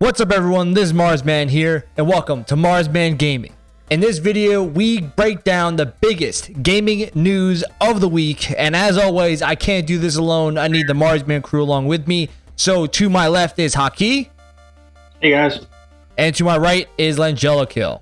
What's up everyone, this is Marsman here, and welcome to Marsman Gaming. In this video, we break down the biggest gaming news of the week, and as always, I can't do this alone, I need the Marsman crew along with me. So to my left is Haki. Hey guys. And to my right is Langella Kill.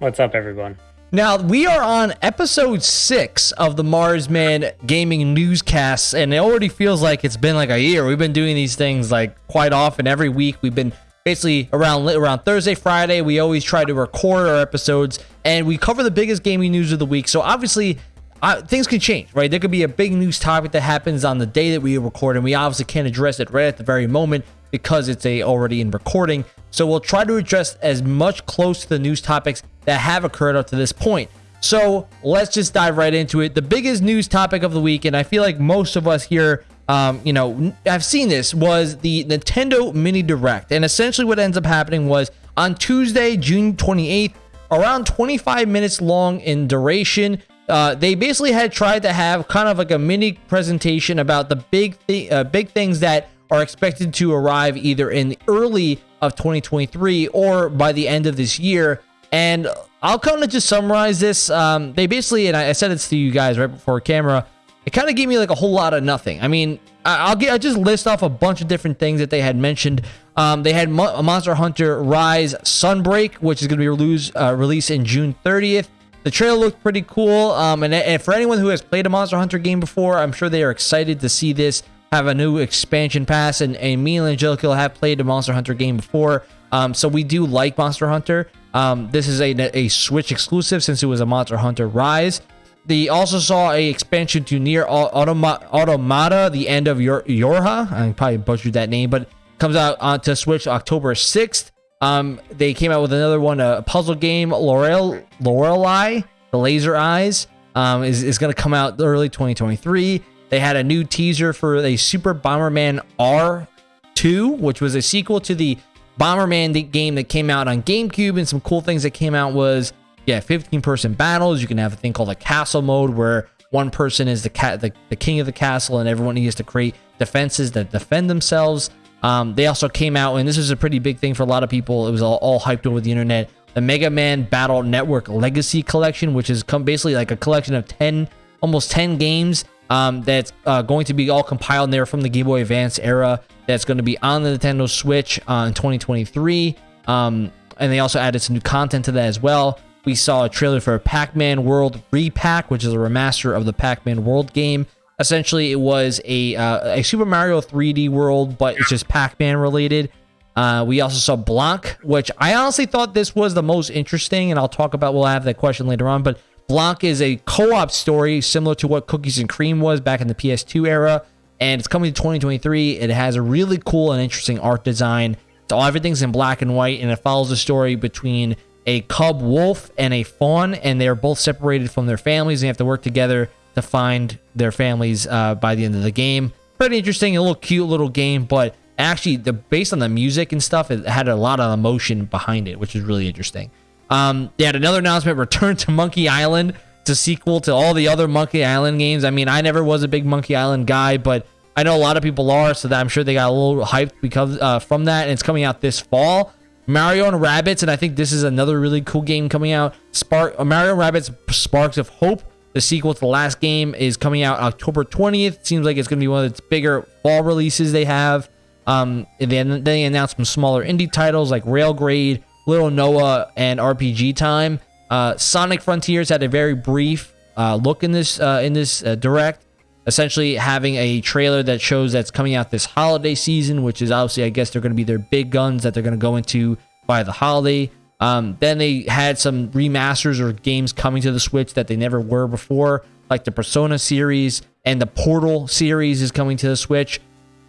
What's up everyone? Now, we are on episode six of the Marsman Gaming Newscasts, and it already feels like it's been like a year. We've been doing these things like quite often every week. We've been basically around around Thursday, Friday. We always try to record our episodes, and we cover the biggest gaming news of the week. So obviously, uh, things can change, right? There could be a big news topic that happens on the day that we record, and we obviously can't address it right at the very moment because it's a already in recording. So we'll try to address as much close to the news topics that have occurred up to this point. So let's just dive right into it. The biggest news topic of the week, and I feel like most of us here, um, you know, I've seen this, was the Nintendo Mini Direct. And essentially what ends up happening was on Tuesday, June 28th, around 25 minutes long in duration, uh, they basically had tried to have kind of like a mini presentation about the big, th uh, big things that are expected to arrive either in the early of 2023 or by the end of this year. And I'll kind of just summarize this. Um, they basically, and I, said this to you guys right before camera, it kind of gave me like a whole lot of nothing. I mean, I'll get I just list off a bunch of different things that they had mentioned. Um, they had Mo Monster Hunter Rise Sunbreak, which is going to be uh, released in June 30th. The trailer looked pretty cool. Um, and, and for anyone who has played a Monster Hunter game before, I'm sure they are excited to see this have a new expansion pass. And, and me and Angelica have played a Monster Hunter game before. Um, so we do like Monster Hunter. Um, this is a, a Switch exclusive since it was a Monster Hunter Rise. They also saw a expansion to NieR Automa Automata, the end of Yor Yorha. I probably butchered that name, but comes out on to Switch October 6th. Um, they came out with another one, a puzzle game, Laurel Lorelei, the Laser Eyes, um, is, is going to come out early 2023. They had a new teaser for a Super Bomberman R2, which was a sequel to the Bomberman game that came out on GameCube, and some cool things that came out was yeah, 15 person battles. You can have a thing called a castle mode where one person is the cat, the, the king of the castle, and everyone needs to create defenses that defend themselves. Um, they also came out, and this is a pretty big thing for a lot of people. It was all, all hyped over the internet. The Mega Man Battle Network Legacy Collection, which is come basically like a collection of 10, almost 10 games um, that's uh, going to be all compiled there from the Game Boy Advance era that's going to be on the Nintendo Switch uh, in 2023. Um, and they also added some new content to that as well. We saw a trailer for a Pac-Man World Re-Pac, which is a remaster of the Pac-Man World game. Essentially, it was a, uh, a Super Mario 3D world, but it's just Pac-Man related. Uh, we also saw Blanc, which I honestly thought this was the most interesting, and I'll talk about, we'll have that question later on, but Blanc is a co-op story similar to what Cookies and Cream was back in the PS2 era and it's coming to 2023. It has a really cool and interesting art design. So everything's in black and white, and it follows the story between a cub wolf and a fawn, and they are both separated from their families. And they have to work together to find their families uh, by the end of the game. Pretty interesting, a little cute little game, but actually, the based on the music and stuff, it had a lot of emotion behind it, which is really interesting. Um, they had another announcement: Return to Monkey Island. A sequel to all the other Monkey Island games. I mean, I never was a big Monkey Island guy, but I know a lot of people are, so that I'm sure they got a little hyped because uh, from that, and it's coming out this fall. Mario and Rabbids, and I think this is another really cool game coming out. Spark uh, Mario and Rabbids Sparks of Hope, the sequel to the last game, is coming out October 20th. Seems like it's going to be one of the bigger fall releases they have. Um, then they announced some smaller indie titles like Railgrade, Little Noah, and RPG Time. Uh, Sonic Frontiers had a very brief uh, look in this uh, in this uh, direct essentially having a trailer that shows that's coming out this holiday season, which is obviously, I guess, they're going to be their big guns that they're going to go into by the holiday. Um, then they had some remasters or games coming to the Switch that they never were before, like the Persona series and the Portal series is coming to the Switch.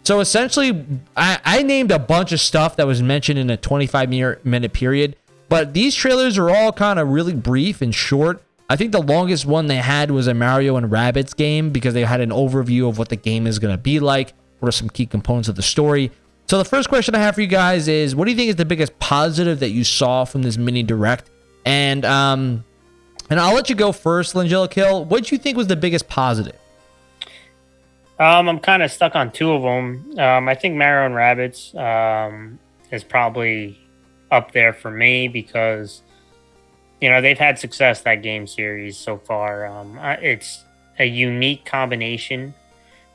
So essentially, I, I named a bunch of stuff that was mentioned in a 25 minute period, but these trailers are all kind of really brief and short. I think the longest one they had was a Mario and Rabbids game because they had an overview of what the game is going to be like, what are some key components of the story. So the first question I have for you guys is, what do you think is the biggest positive that you saw from this mini direct? And um, and I'll let you go first, Langella Kill. What do you think was the biggest positive? Um, I'm kind of stuck on two of them. Um, I think Mario and Rabbids Um, is probably up there for me because you know they've had success that game series so far. Um, it's a unique combination.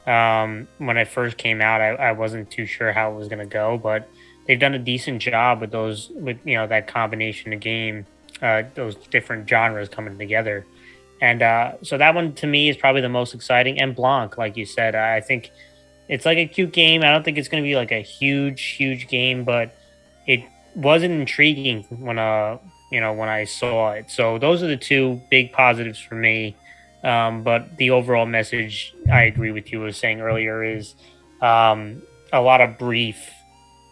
Um, when I first came out, I, I wasn't too sure how it was going to go, but they've done a decent job with those with you know that combination of game, uh, those different genres coming together. And uh, so that one to me is probably the most exciting. And Blanc, like you said, I think it's like a cute game. I don't think it's going to be like a huge, huge game, but it wasn't intriguing when uh you know when I saw it. So those are the two big positives for me. Um, but the overall message, I agree with you was saying earlier, is um, a lot of brief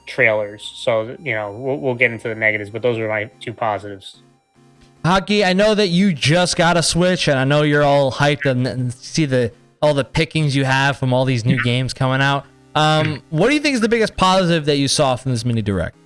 trailers. So you know we'll, we'll get into the negatives, but those are my two positives. Haki, I know that you just got a Switch, and I know you're all hyped and, and see the all the pickings you have from all these new games coming out. Um, what do you think is the biggest positive that you saw from this mini direct?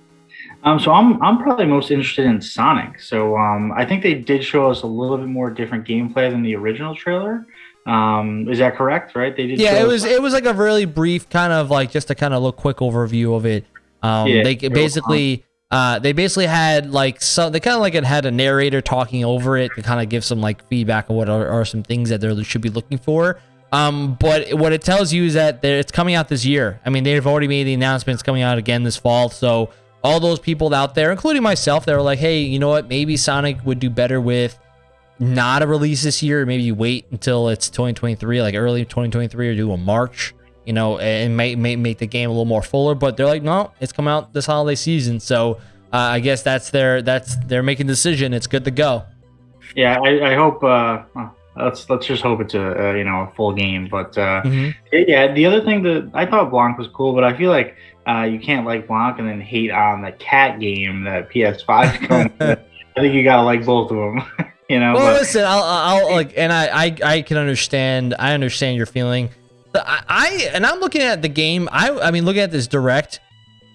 Um, so I'm I'm probably most interested in Sonic. So um, I think they did show us a little bit more different gameplay than the original trailer. Um, is that correct? Right? They did. Yeah, it was it was like a really brief kind of like just a kind of look quick overview of it. Um, yeah, they basically uh, they basically had like some they kind of like it had a narrator talking over it to kind of give some like feedback of what are, are some things that they should be looking for. Um, but what it tells you is that it's coming out this year. I mean, they've already made the announcements coming out again this fall. So all those people out there, including myself, that were like, hey, you know what? Maybe Sonic would do better with not a release this year. Maybe you wait until it's 2023, like early 2023, or do a March, you know, and may, may make the game a little more fuller. But they're like, no, it's come out this holiday season. So uh, I guess that's their that's they're making decision. It's good to go. Yeah, I, I hope. Uh, let's let's just hope it's a, a you know a full game. But uh, mm-hmm. yeah, the other thing that I thought Blanc was cool, but I feel like uh, you can't like Blanc and then hate on the cat game that PS5 comes. I think you gotta like both of them. you know. Well, but, listen, I'll, I'll like, and I, I, I can understand. I understand your feeling. I, I, and I'm looking at the game. I, I mean, looking at this direct,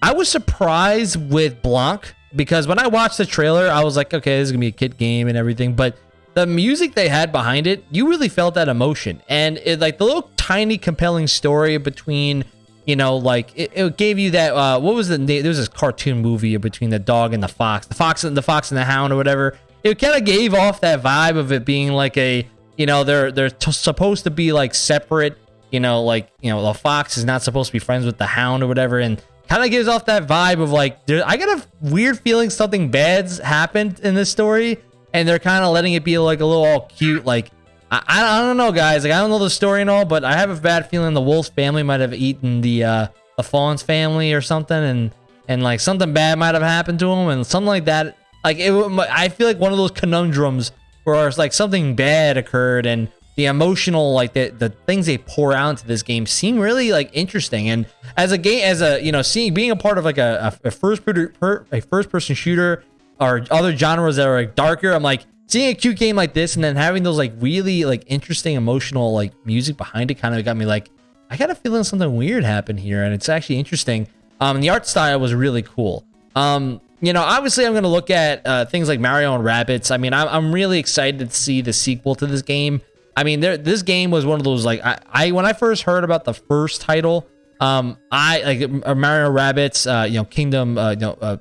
I was surprised with Blanc because when I watched the trailer, I was like, okay, this is gonna be a kid game and everything, but the music they had behind it, you really felt that emotion, and it like the little tiny compelling story between you know, like it, it gave you that. Uh, what was the name? There was this cartoon movie between the dog and the fox, the fox and the fox and the hound or whatever. It kind of gave off that vibe of it being like a, you know, they're they're supposed to be like separate. You know, like you know, the fox is not supposed to be friends with the hound or whatever, and kind of gives off that vibe of like, there, I got a weird feeling something bad's happened in this story, and they're kind of letting it be like a little all cute, like I, I don't know, guys. Like I don't know the story and all, but I have a bad feeling the Wolf's family might have eaten the uh, the Fawn's family or something, and and like something bad might have happened to him, and something like that. Like it, I feel like one of those conundrums where it's like something bad occurred, and the emotional, like the the things they pour out into this game seem really like interesting. And as a game, as a you know, seeing being a part of like a, a first per, a first person shooter or other genres that are like darker, I'm like seeing a cute game like this and then having those like really like interesting emotional like music behind it kind of got me like I got a feeling something weird happened here and it's actually interesting. Um, the art style was really cool. Um, you know, obviously I'm going to look at uh, things like Mario and Rabbids. I mean, I'm, I'm really excited to see the sequel to this game. I mean, there, this game was one of those like I, I when I first heard about the first title, um, I like uh, Mario Rabbids, uh, you know, Kingdom, uh, you know, uh,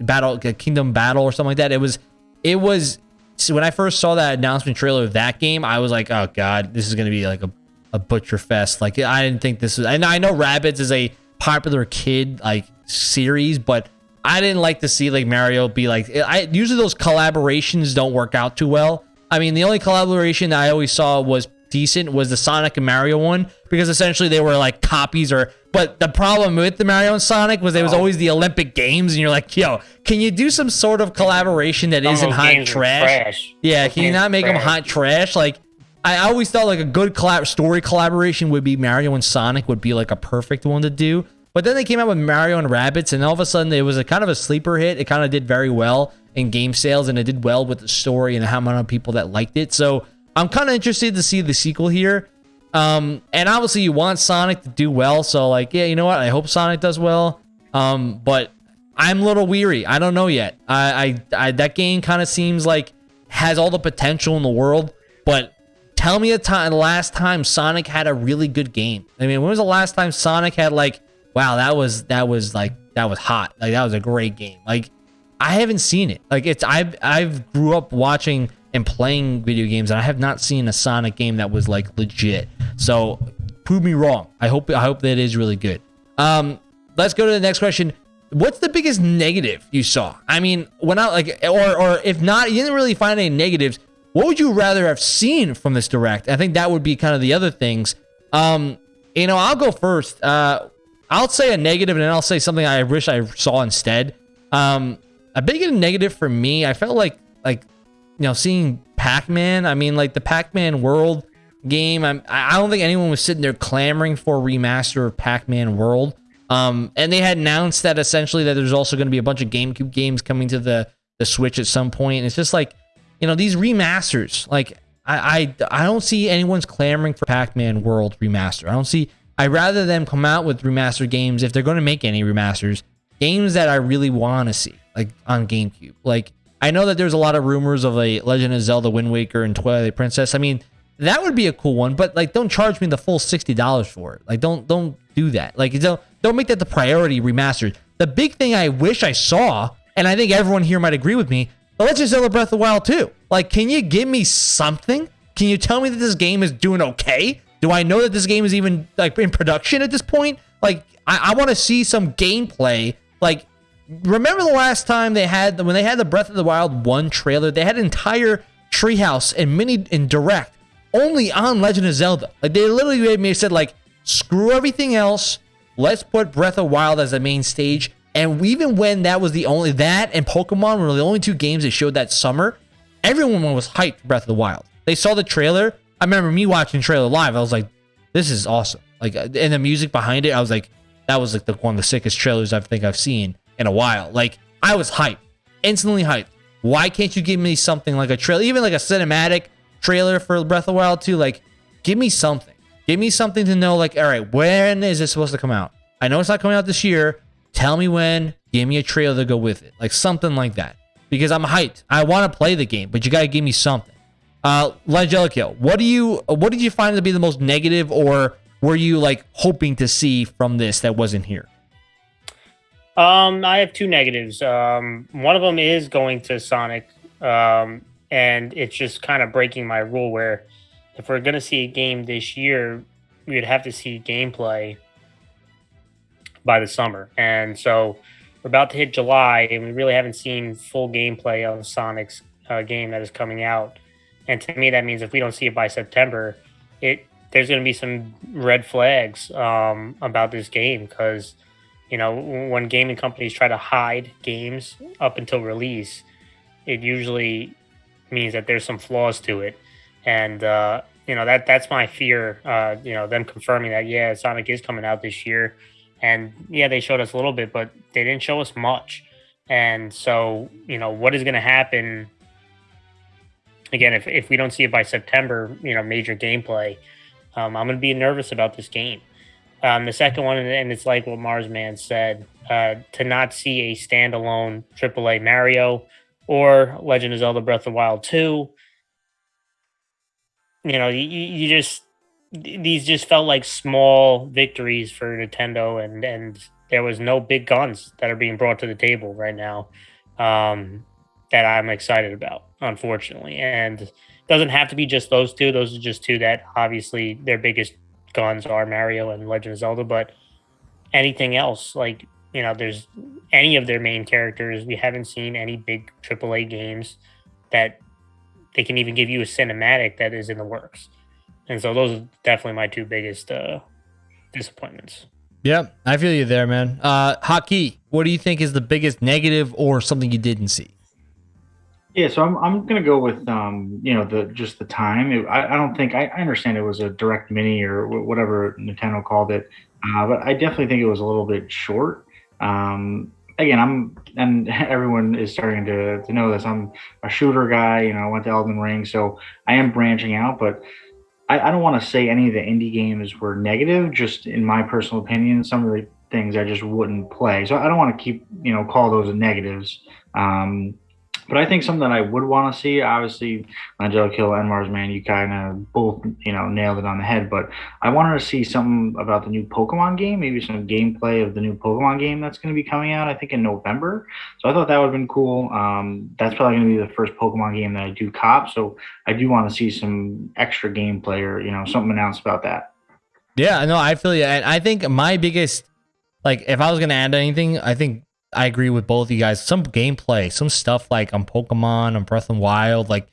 Battle, Kingdom Battle or something like that. It was it was so when I first saw that announcement trailer of that game, I was like, oh god, this is gonna be like a, a butcher fest. Like I didn't think this was. And I know Rabbids is a popular kid like series, but I didn't like to see like Mario be like. I usually those collaborations don't work out too well. I mean, the only collaboration that I always saw was decent was the Sonic and Mario one because essentially they were like copies or but the problem with the Mario and Sonic was there was oh. always the Olympic Games and you're like, yo, can you do some sort of collaboration that not hot trash? trash? Yeah, can you not make trash. them hot trash? Like I always thought like a good collab story collaboration would be Mario and Sonic would be like a perfect one to do. But then they came out with Mario and Rabbids, and all of a sudden it was a kind of a sleeper hit. It kind of did very well in game sales, and it did well with the story and how many people that liked it. So I'm kind of interested to see the sequel here. Um, and obviously you want Sonic to do well. So like, yeah, you know what? I hope Sonic does well. Um, but I'm a little weary. I don't know yet. I, I, I that game kind of seems like has all the potential in the world, but tell me a time the last time Sonic had a really good game. I mean, when was the last time Sonic had like wow, that was that was like that was hot. Like that was a great game. Like I haven't seen it. Like it's I've I've grew up watching and playing video games, and I have not seen a Sonic game that was like legit. So prove me wrong. I hope I hope that is really good. Um, let's go to the next question. What's the biggest negative you saw? I mean, when I like, or or if not, you didn't really find any negatives. What would you rather have seen from this direct? I think that would be kind of the other things. Um, you know, I'll go first. Uh, I'll say a negative, and then I'll say something I wish I saw instead. Um, a big negative for me, I felt like like you know seeing Pac-Man. I mean, like the Pac-Man World game. I'm, I don't think anyone was sitting there clamoring for a remaster of Pac-Man World. Um, and they had announced that essentially that there's also going to be a bunch of GameCube games coming to the the Switch at some point. And it's just like, you know, these remasters. Like, I I, I don't see anyone's clamoring for Pac-Man World remaster. I don't see. I'd rather them come out with remaster games if they're going to make any remasters. Games that I really want to see, like on GameCube. Like, I know that there's a lot of rumors of a Legend of Zelda Wind Waker and Twilight Princess. I mean, that would be a cool one, but like don't charge me the full $60 for it. Like don't don't do that. Like don't don't make that the priority remastered. The big thing I wish I saw, and I think everyone here might agree with me, the Legend of Zelda Breath of the Wild 2. Like, can you give me something? Can you tell me that this game is doing okay? Do I know that this game is even like in production at this point? Like, I, I want to see some gameplay. Like, remember the last time they had when they had the Breath of the Wild 1 trailer, they had an entire treehouse and mini and direct only on Legend of Zelda. Like they literally made me said like screw everything else. Let's put Breath of Wild as the main stage. And even when that was the only that and Pokemon were the only two games they showed that summer, everyone was hyped for Breath of the Wild. They saw the trailer. I remember me watching trailer live. I was like, this is awesome. Like uh, and the music behind it, I was like, that was like the one of the sickest trailers I think I've seen in a while. Like I was hyped. Instantly hyped. Why can't you give me something like a trailer, even like a cinematic trailer for Breath of the Wild 2, like, give me something. Give me something to know, like, all right, when is this supposed to come out? I know it's not coming out this year. Tell me when. Give me a trailer to go with it. Like, something like that. Because I'm hyped. I want to play the game, but you got to give me something. Uh, Langelico, what do you, what did you find to be the most negative or were you, like, hoping to see from this that wasn't here? Um, I have two negatives. Um, one of them is going to Sonic. Um, and it's just kind of breaking my rule where if we're going to see a game this year, we'd have to see gameplay by the summer. And so we're about to hit July, and we really haven't seen full gameplay of Sonic's uh, game that is coming out. And to me, that means if we don't see it by September, it there's going to be some red flags um, about this game because you know when gaming companies try to hide games up until release, it usually means that there's some flaws to it, and uh, you know that that's my fear. Uh, you know them confirming that yeah, Sonic is coming out this year, and yeah, they showed us a little bit, but they didn't show us much. And so you know what is going to happen again if if we don't see it by September, you know, major gameplay. Um, I'm going to be nervous about this game. Um, the second one, and it's like what Marsman said, uh, to not see a standalone AAA Mario or Legend of Zelda Breath of Wild 2. You know, you, you just these just felt like small victories for Nintendo and and there was no big guns that are being brought to the table right now um, that I'm excited about, unfortunately. And it doesn't have to be just those two. Those are just two that obviously their biggest guns are Mario and Legend of Zelda, but anything else like you know, there's any of their main characters. We haven't seen any big AAA games that they can even give you a cinematic that is in the works. And so those are definitely my two biggest uh, disappointments. Yeah, I feel you there, man. Uh, Haki, what do you think is the biggest negative or something you didn't see? Yeah, so I'm, I'm gonna go with um, you know the just the time. It, I, I don't think I, I understand it was a direct mini or whatever Nintendo called it, uh, but I definitely think it was a little bit short. Um, again, I'm and everyone is starting to to know this. I'm a shooter guy. You know, I went to Elden Ring, so I am branching out. But I, I don't want to say any of the indie games were negative. Just in my personal opinion, some of the things I just wouldn't play. So I don't want to keep you know call those negatives. Um, But I think something that I would want to see, obviously, Angelico and Mars Man, you kind of both, you know, nailed it on the head. But I wanted to see something about the new Pokemon game, maybe some gameplay of the new Pokemon game that's going to be coming out, I think, in November. So I thought that would have been cool. Um, that's probably going to be the first Pokemon game that I do cop. So I do want to see some extra gameplay or, you know, something announced about that. Yeah, no, I feel you. And I think my biggest, like, if I was going to add anything, I think I agree with both of you guys. Some gameplay, some stuff like on Pokemon, on Breath of Wild, like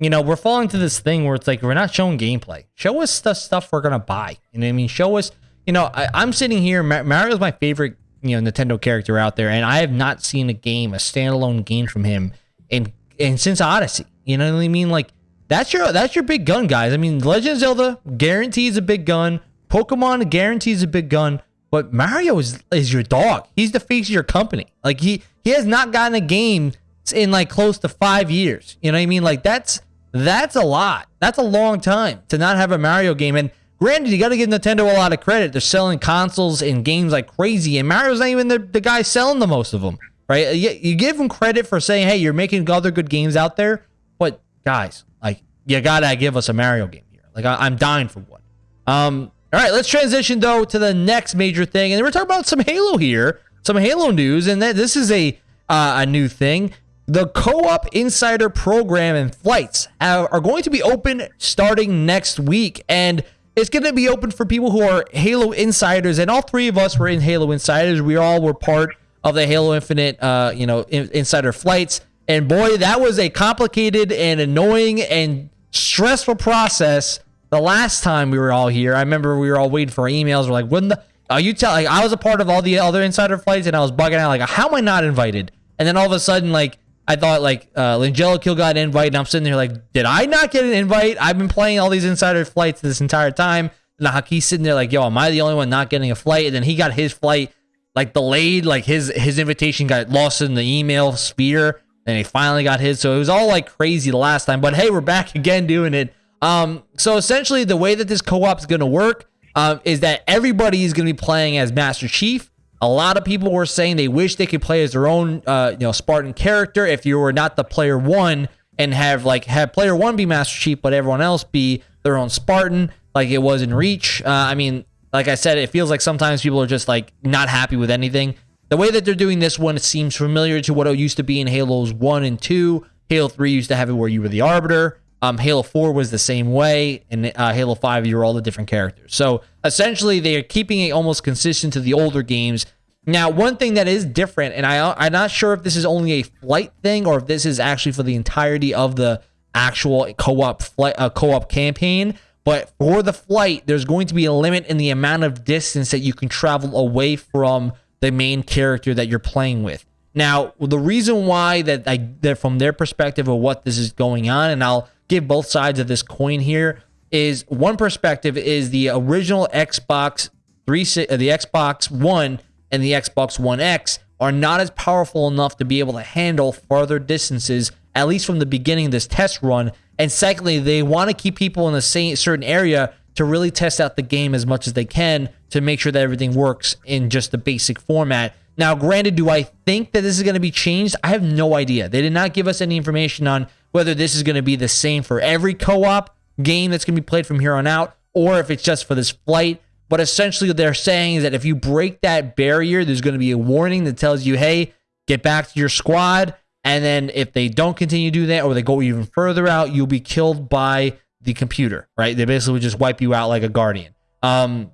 you know, we're falling to this thing where it's like we're not showing gameplay. Show us the stuff we're gonna buy. You know what I mean? Show us. You know, I, am sitting here. Mario's my favorite, you know, Nintendo character out there, and I have not seen a game, a standalone game from him, in in since Odyssey. You know what I mean? Like that's your that's your big gun, guys. I mean, Legend of Zelda guarantees a big gun. Pokemon guarantees a big gun. But Mario is is your dog. He's the face of your company. Like he he has not gotten a game in like close to five years. You know what I mean? Like that's that's a lot. That's a long time to not have a Mario game. And granted, you got to give Nintendo a lot of credit. They're selling consoles and games like crazy, and Mario's not even the, the guy selling the most of them, right? You, you give him credit for saying, "Hey, you're making other good games out there," but guys, like you gotta give us a Mario game here. Like I, I'm dying for one. Um, all right, let's transition though to the next major thing, and we're talking about some Halo here, some Halo news, and that this is a uh, a new thing. The Co-op Insider program and flights have, are going to be open starting next week, and it's going to be open for people who are Halo Insiders. And all three of us were in Halo Insiders. We all were part of the Halo Infinite, uh, you know, in, Insider flights. And boy, that was a complicated and annoying and stressful process the last time we were all here, I remember we were all waiting for emails. We're like, when the are you tell like I was a part of all the other insider flights and I was bugging out like how am I not invited? And then all of a sudden like I thought like uh Langella got an invite and I'm sitting there like, did I not get an invite? I've been playing all these insider flights this entire time. And he's sitting there like, yo, am I the only one not getting a flight? And then he got his flight like delayed, like his his invitation got lost in the email sphere, and he finally got his. So it was all like crazy the last time. But hey, we're back again doing it. Um, so essentially, the way that this co-op is going to work um, is that everybody is going to be playing as Master Chief. A lot of people were saying they wish they could play as their own, uh, you know, Spartan character. If you were not the player one and have like have player one be Master Chief, but everyone else be their own Spartan, like it was in Reach. Uh, I mean, like I said, it feels like sometimes people are just like not happy with anything. The way that they're doing this one, seems familiar to what it used to be in Halos 1 and 2. Halo 3 used to have it where you were the Arbiter. Um, Halo 4 was the same way, and uh, Halo 5, you're all the different characters. So essentially, they are keeping it almost consistent to the older games. Now, one thing that is different, and I, I'm not sure if this is only a flight thing or if this is actually for the entirety of the actual co-op flight, uh, co-op campaign. But for the flight, there's going to be a limit in the amount of distance that you can travel away from the main character that you're playing with. Now, the reason why that I that from their perspective of what this is going on, and I'll give both sides of this coin here is one perspective is the original Xbox 3 uh, the Xbox 1 and the Xbox One X are not as powerful enough to be able to handle farther distances at least from the beginning of this test run. And secondly they want to keep people in the same certain area to really test out the game as much as they can to make sure that everything works in just the basic format. Now granted do i think that this is going to be changed? I have no idea. They did not give us any information on whether this is going to be the same for every co op game that's going to be played from here on out, or if it's just for this flight. But essentially, they're saying is that if you break that barrier, there's going to be a warning that tells you, hey, get back to your squad. And then if they don't continue to do that or they go even further out, you'll be killed by the computer, right? They basically just wipe you out like a guardian. Um,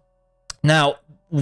now,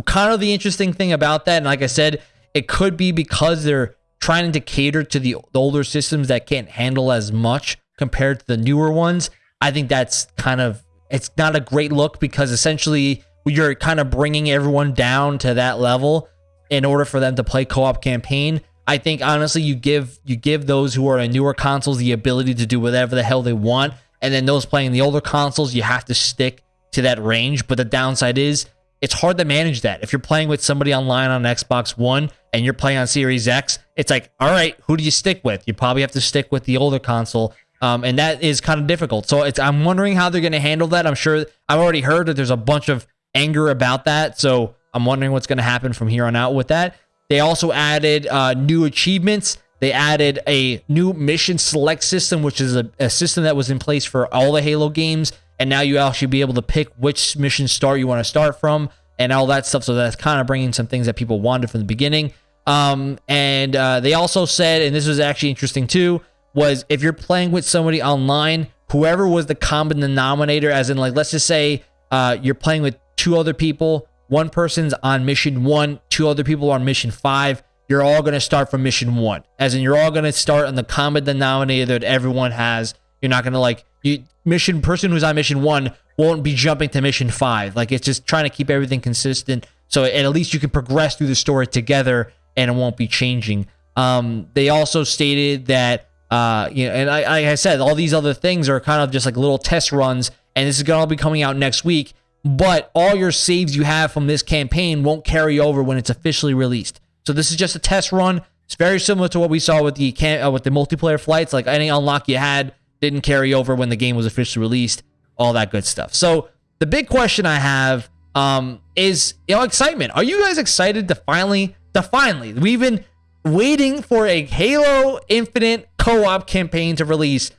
kind of the interesting thing about that, and like I said, it could be because they're trying to cater to the, the older systems that can't handle as much compared to the newer ones. I think that's kind of it's not a great look because essentially you're kind of bringing everyone down to that level in order for them to play co-op campaign. I think honestly you give you give those who are in newer consoles the ability to do whatever the hell they want and then those playing the older consoles you have to stick to that range, but the downside is it's hard to manage that. If you're playing with somebody online on Xbox One and you're playing on Series X, it's like, all right, who do you stick with? You probably have to stick with the older console. Um, and that is kind of difficult. So it's I'm wondering how they're going to handle that. I'm sure I've already heard that there's a bunch of anger about that. So I'm wondering what's going to happen from here on out with that. They also added uh, new achievements They added a new mission select system, which is a, a system that was in place for all the Halo games. And now you actually be able to pick which mission start you want to start from and all that stuff. So that's kind of bringing some things that people wanted from the beginning. Um, and uh, they also said, and this was actually interesting too, was if you're playing with somebody online, whoever was the common denominator, as in like let's just say uh, you're playing with two other people, one person's on mission one, two other people are on mission five. You're all going to start from mission one, as in you're all going to start on the common denominator that everyone has. You're not going to like you mission person who's on mission one won't be jumping to mission five. Like it's just trying to keep everything consistent. So at least you can progress through the story together and it won't be changing. Um, they also stated that uh, you know, and I, like I said, all these other things are kind of just like little test runs, and this is gonna be coming out next week. But all your saves you have from this campaign won't carry over when it's officially released. So this is just a test run. It's very similar to what we saw with the can- uh, with the multiplayer flights. Like any unlock you had didn't carry over when the game was officially released. All that good stuff. So the big question I have um, is you know excitement. Are you guys excited to finally to finally we've been waiting for a Halo Infinite co op campaign to release.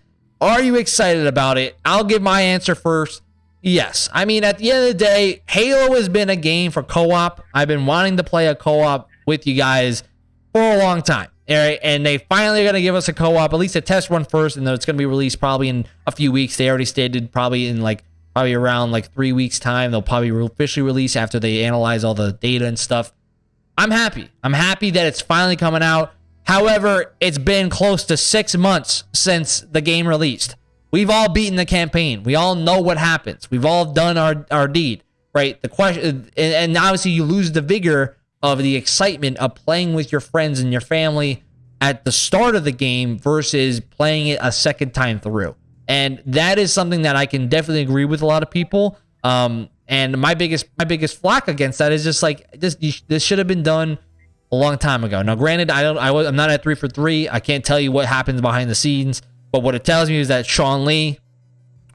Are you excited about it? I'll give my answer first. Yes. I mean, at the end of the day, Halo has been a game for co op. I've been wanting to play a co op with you guys for a long time. All right, and they finally are going to give us a co-op, at least a test run first, and then it's going to be released probably in a few weeks. They already stated probably in like probably around like three weeks time. They'll probably officially release after they analyze all the data and stuff. I'm happy. I'm happy that it's finally coming out. However, it's been close to six months since the game released. We've all beaten the campaign. We all know what happens. We've all done our, our deed, right? The question, and obviously, you lose the vigor of the excitement of playing with your friends and your family at the start of the game versus playing it a second time through. And that is something that I can definitely agree with a lot of people. Um, and my biggest my biggest flack against that is just like this this should have been done a long time ago. Now, granted, I don't I was I'm not at three for three. I can't tell you what happens behind the scenes, but what it tells me is that Sean Lee,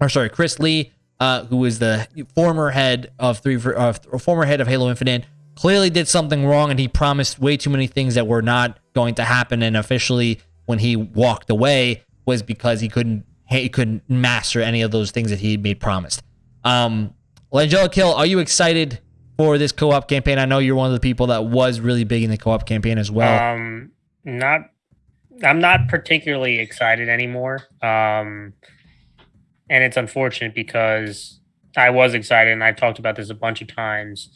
or sorry, Chris Lee, uh, who is the former head of three for uh, former head of Halo Infinite, clearly did something wrong, and he promised way too many things that were not going to happen. And officially, when he walked away, was because he couldn't he couldn't master any of those things that he made promised. Um, Langella Kill, are you excited for this co-op campaign? I know you're one of the people that was really big in the co-op campaign as well. Um, not, I'm not particularly excited anymore. Um, and it's unfortunate because I was excited and I've talked about this a bunch of times,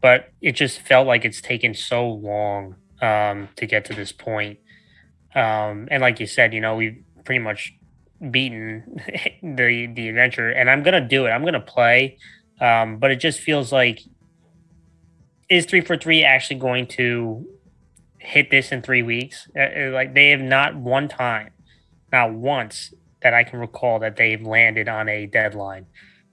but it just felt like it's taken so long um, to get to this point. Um, and like you said, you know, we've pretty much beaten the the adventure, and I'm gonna do it. I'm gonna play. Um, but it just feels like is three for three actually going to hit this in three weeks? Uh, uh, like they have not one time, not once that I can recall that they've landed on a deadline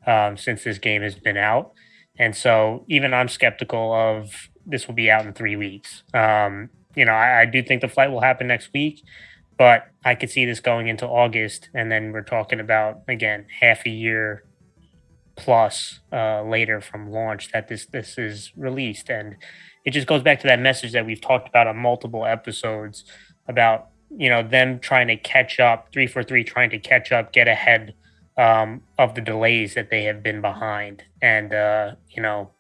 um, since this game has been out. And so even I'm skeptical of this will be out in three weeks. Um, you know, I, I do think the flight will happen next week, but I could see this going into August, and then we're talking about again half a year plus uh, later from launch that this this is released, and it just goes back to that message that we've talked about on multiple episodes about you know them trying to catch up, three for three trying to catch up, get ahead um, of the delays that they have been behind, and uh, you know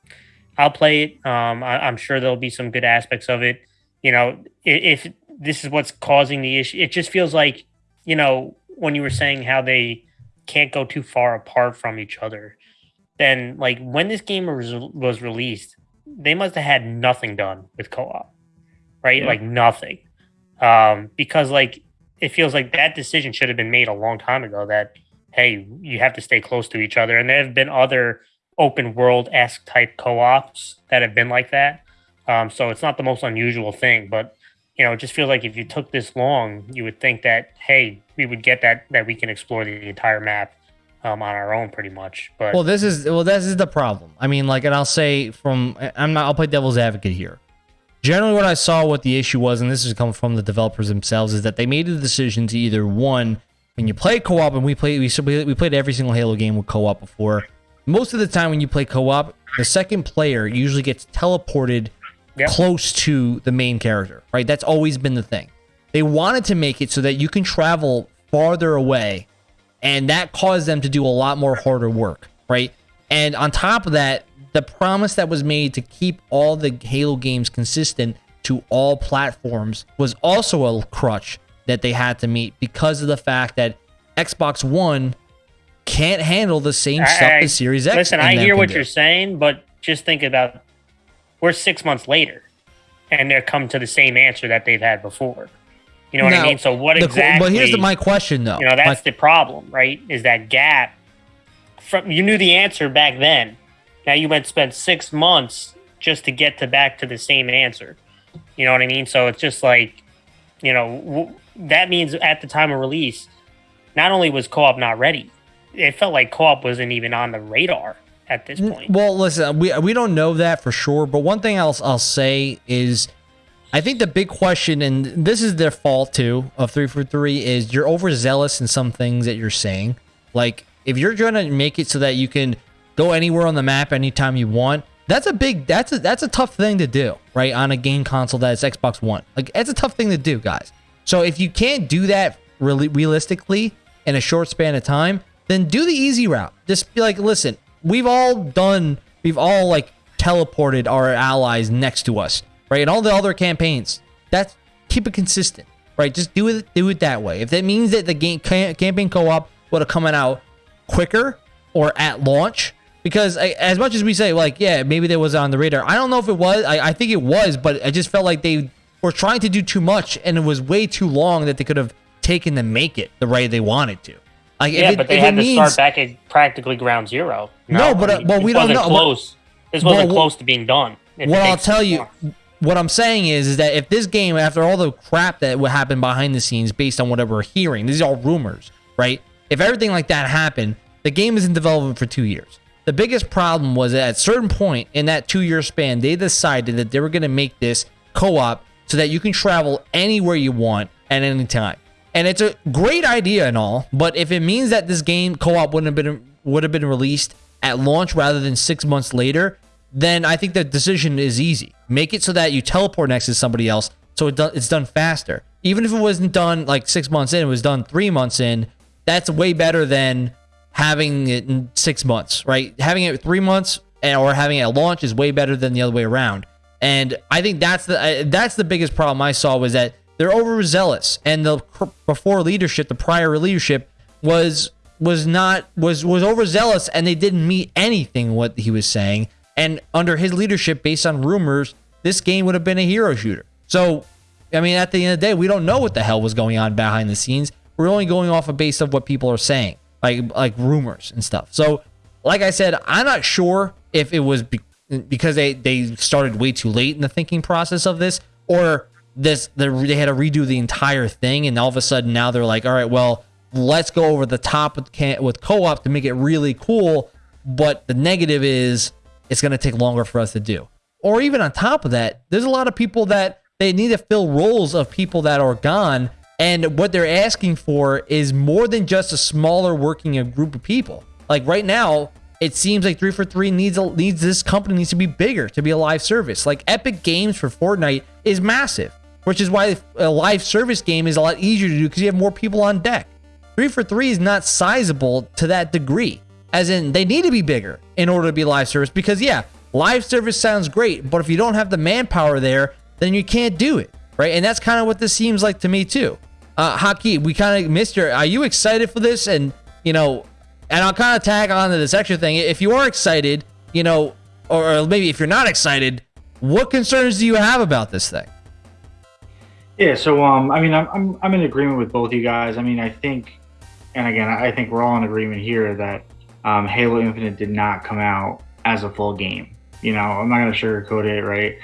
I'll play it. Um, I, am sure there'll be some good aspects of it. You know, if, if this is what's causing the issue, it just feels like you know when you were saying how they can't go too far apart from each other then like when this game was, was released, they must have had nothing done with co-op, right? Yeah. Like nothing, um, because like it feels like that decision should have been made a long time ago. That hey, you have to stay close to each other, and there have been other open world esque type co-ops that have been like that. Um, so it's not the most unusual thing, but you know, it just feels like if you took this long, you would think that hey, we would get that that we can explore the entire map um, on our own pretty much. But well, this is well, this is the problem. I mean, like, and I'll say from I'm not. I'll play devil's advocate here. Generally, what I saw, what the issue was, and this is coming from the developers themselves, is that they made the decision to either one, when you play co-op, and we play we we played every single Halo game with co-op before. Most of the time, when you play co-op, the second player usually gets teleported yep. close to the main character. Right? That's always been the thing. They wanted to make it so that you can travel farther away, and that caused them to do a lot more harder work, right? And on top of that, the promise that was made to keep all the Halo games consistent to all platforms was also a crutch that they had to meet because of the fact that Xbox One can't handle the same I, stuff as Series X. Listen, I hear what do. you're saying, but just think about we're six months later and they're come to the same answer that they've had before. You know what now, I mean? So what the, exactly? But here's the, my question, though. You know, that's my, the problem, right? Is that gap from you knew the answer back then. Now you went spend six months just to get to back to the same answer. You know what I mean? So it's just like, you know, that means at the time of release, not only was co-op not ready, it felt like co-op wasn't even on the radar at this mm, point. Well, listen, we we don't know that for sure, but one thing else I'll say is I think the big question, and this is their fault too, of three for three, is you're overzealous in some things that you're saying. Like if you're trying to make it so that you can go anywhere on the map anytime you want, that's a big that's a that's a tough thing to do, right? On a game console that is Xbox One. Like it's a tough thing to do, guys. So if you can't do that really realistically in a short span of time, then do the easy route. Just be like, listen, we've all done, we've all like teleported our allies next to us, right? And all the other campaigns, that's keep it consistent, right? Just do it, do it that way. If that means that the game campaign co-op would have coming out quicker or at launch, because I, as much as we say like, yeah, maybe there was on the radar. I don't know if it was. I, I think it was, but I just felt like they were trying to do too much, and it was way too long that they could have taken to make it the way they wanted to. Like, yeah, it, but they had to means, start back at practically ground zero. No, no but uh, well, we don't know. Close. This wasn't well, close to being done. What I'll tell you, what I'm saying is, is that if this game, after all the crap that would happen behind the scenes, based on whatever we're hearing, these are all rumors, right? If everything like that happened, the game is in development for two years. The biggest problem was that at a certain point in that two year span, they decided that they were going to make this co op so that you can travel anywhere you want at any time. And it's a great idea and all, but if it means that this game co-op wouldn't have been would have been released at launch rather than six months later, then I think the decision is easy. Make it so that you teleport next to somebody else, so it do, it's done faster. Even if it wasn't done like six months in, it was done three months in. That's way better than having it in six months, right? Having it three months eh, or having it at launch is way better than the other way around. And I think that's the uh, that's the biggest problem I saw was that they're overzealous, and the before leadership, the prior leadership was was not was was overzealous, and they didn't meet anything what he was saying. And under his leadership, based on rumors, this game would have been a hero shooter. So, I mean, at the end of the day, we don't know what the hell was going on behind the scenes. We're only going off a of base of what people are saying, like like rumors and stuff. So, like I said, I'm not sure if it was because they they started way too late in the thinking process of this, or this they had to redo the entire thing, and all of a sudden now they're like, all right, well, let's go over the top with with co-op to make it really cool. But the negative is it's going to take longer for us to do. Or even on top of that, there's a lot of people that they need to fill roles of people that are gone. And what they're asking for is more than just a smaller working uh, group of people. Like right now, it seems like 3 for 3 needs a, needs this company needs to be bigger to be a live service. Like Epic Games for Fortnite is massive which is why a live service game is a lot easier to do because you have more people on deck. Three for three is not sizable to that degree, as in they need to be bigger in order to be live service. Because yeah, live service sounds great, but if you don't have the manpower there, then you can't do it, right? And that's kind of what this seems like to me too. Uh, Haki, we kind of missed your. Are you excited for this? And you know, and I'll kind of tag on to this extra thing. If you are excited, you know, or maybe if you're not excited, what concerns do you have about this thing? Yeah, so um, I mean, I'm, I'm I'm in agreement with both you guys. I mean, I think, and again, I think we're all in agreement here that um, Halo Infinite did not come out as a full game. You know, I'm not gonna sugarcoat it, right?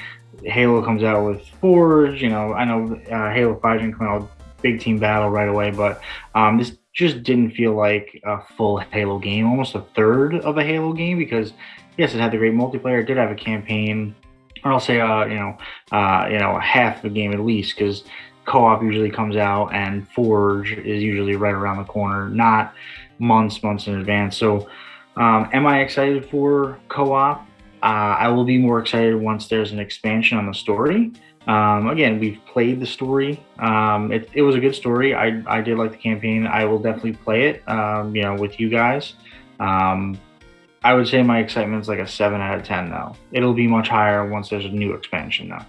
Halo comes out with Forge. You know, I know uh, Halo Five didn't come out big team battle right away, but um, this just didn't feel like a full Halo game, almost a third of a Halo game because yes, it had the great multiplayer, it did have a campaign or I'll say, uh, you know, uh, you know, half the game at least, because co-op usually comes out and Forge is usually right around the corner, not months, months in advance. So, um, am I excited for co-op? uh, I will be more excited once there's an expansion on the story. Um, again, we've played the story. Um, it, it was a good story. I, I did like the campaign. I will definitely play it, um, you know, with you guys. Um, I would say my excitement is like a seven out of ten though. It'll be much higher once there's a new expansion though.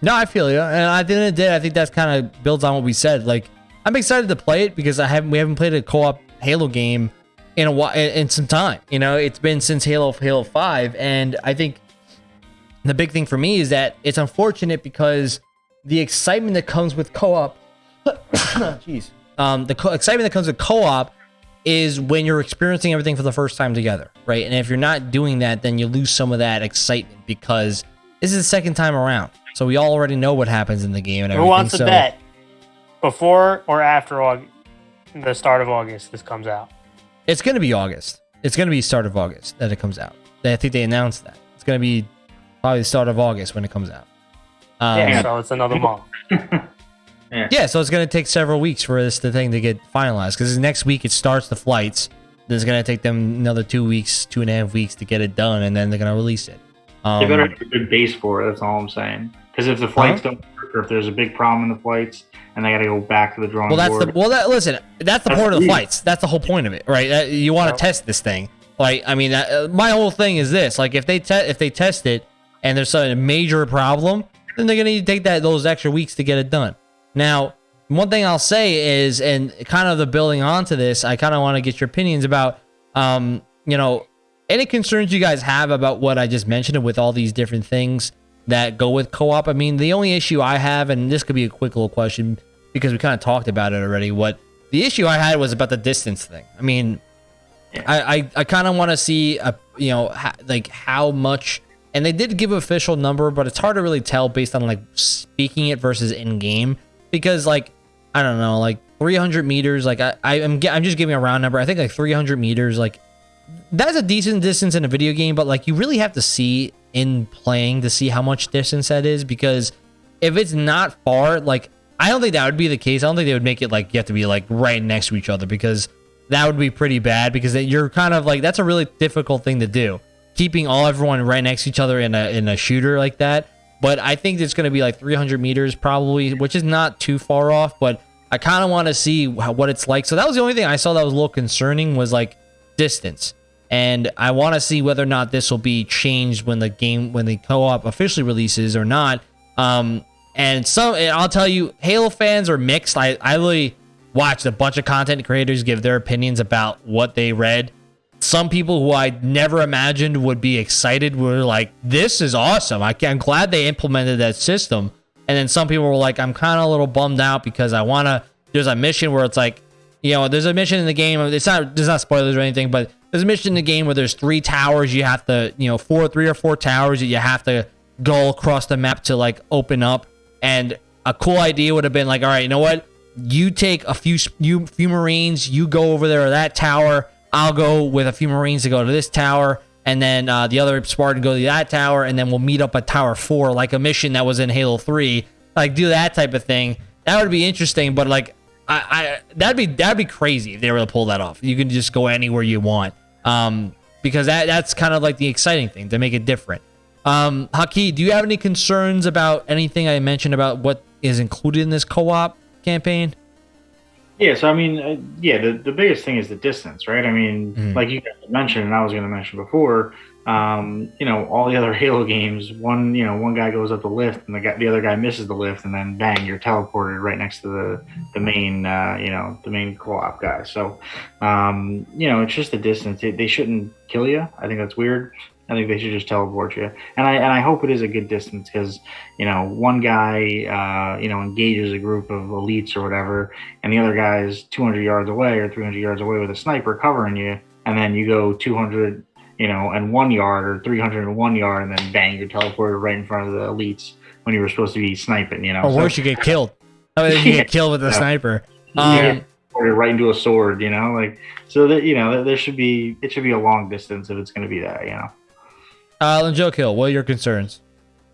No, I feel you, and at the end of the day, I think that's kind of builds on what we said. Like, I'm excited to play it because I haven't we haven't played a co-op Halo game in a while in some time. You know, it's been since Halo Halo Five, and I think the big thing for me is that it's unfortunate because the excitement that comes with co-op, jeez, um, the co- excitement that comes with co-op is when you're experiencing everything for the first time together, right? And if you're not doing that, then you lose some of that excitement because this is the second time around. So we all already know what happens in the game and everything. Who wants to so, bet before or after Aug- the start of August this comes out? It's going to be August. It's going to be start of August that it comes out. I think they announced that. It's going to be probably the start of August when it comes out. Um, yeah, so it's another month. Yeah, yeah. so it's going to take several weeks for this the thing to get finalized because next week it starts the flights. Then it's going to take them another two weeks, two and a half weeks to get it done, and then they're going to release it. Um, they better have a good base for it. That's all I'm saying. Because if the flights don't work, or if there's a big problem in the flights, and they got to go back to the drawing well, that's board. the well. That listen, that's the That's point of the the- flights. That's the whole point of it, right? That- you want to Yep. test this thing. Like, I mean, uh, my whole thing is this: like, if they te- if they test it and there's a major problem, then they're gonna need to take that those extra weeks to get it done. Now, one thing I'll say is, and kind of the building onto this, I kind of want to get your opinions about, um, you know, any concerns you guys have about what I just mentioned with all these different things that go with co-op. I mean, the only issue I have, and this could be a quick little question because we kind of talked about it already. What the issue I had was about the distance thing. I mean, I I, I kind of want to see a you know ha, like how much, and they did give official number, but it's hard to really tell based on like speaking it versus in game because like I don't know like 300 meters. Like I I am I'm just giving a round number. I think like 300 meters like that's a decent distance in a video game, but like you really have to see in playing to see how much distance that is because if it's not far, like I don't think that would be the case. I don't think they would make it like you have to be like right next to each other because that would be pretty bad because you're kind of like that's a really difficult thing to do. Keeping all everyone right next to each other in a in a shooter like that. But I think it's going to be like 300 meters probably, which is not too far off. But I kind of want to see how, what it's like. So that was the only thing I saw that was a little concerning was like distance. And I want to see whether or not this will be changed when the game when the co-op officially releases or not. Um, and some and I'll tell you, Halo fans are mixed. I I really watched a bunch of content creators give their opinions about what they read. Some people who I never imagined would be excited were like, "This is awesome! I I'm glad they implemented that system." And then some people were like, "I'm kind of a little bummed out because I want to." There's a mission where it's like, you know, there's a mission in the game. It's not there's not spoilers or anything, but there's a mission in the game where there's three towers. You have to, you know, four, three or four towers that you have to go across the map to like open up. And a cool idea would have been like, all right, you know what? You take a few you few Marines, you go over there to that tower. I'll go with a few Marines to go to this tower, and then uh, the other Spartan go to that tower, and then we'll meet up at Tower Four, like a mission that was in Halo Three. Like do that type of thing. That would be interesting, but like I, I that'd be that'd be crazy if they were to pull that off. You can just go anywhere you want. Um, because that that's kind of like the exciting thing to make it different. Um, Haki, do you have any concerns about anything I mentioned about what is included in this co-op campaign? Yeah, so I mean, uh, yeah, the, the biggest thing is the distance, right? I mean, Mhm. like you mentioned, and I was going to mention before, um, you know, all the other Halo games, one, you know, one guy goes up the lift and the guy, the other guy misses the lift, and then bang, you're teleported right next to the the main, uh, you know, the main co-op guy. So, um, you know, it's just the distance. They, they shouldn't kill you. I think that's weird. I think they should just teleport you, and I and I hope it is a good distance because you know one guy uh, you know engages a group of elites or whatever, and the other guy is 200 yards away or 300 yards away with a sniper covering you, and then you go 200 you know and one yard or 301 yard, and then bang, you're teleported right in front of the elites when you were supposed to be sniping. You know, Or So- worse, you get killed. I mean, you get killed with a Yeah. sniper. Um, teleported right into a sword. You know, like so that you know there should be it should be a long distance if it's going to be that. You know. Uh, Joe Kill, what are your concerns?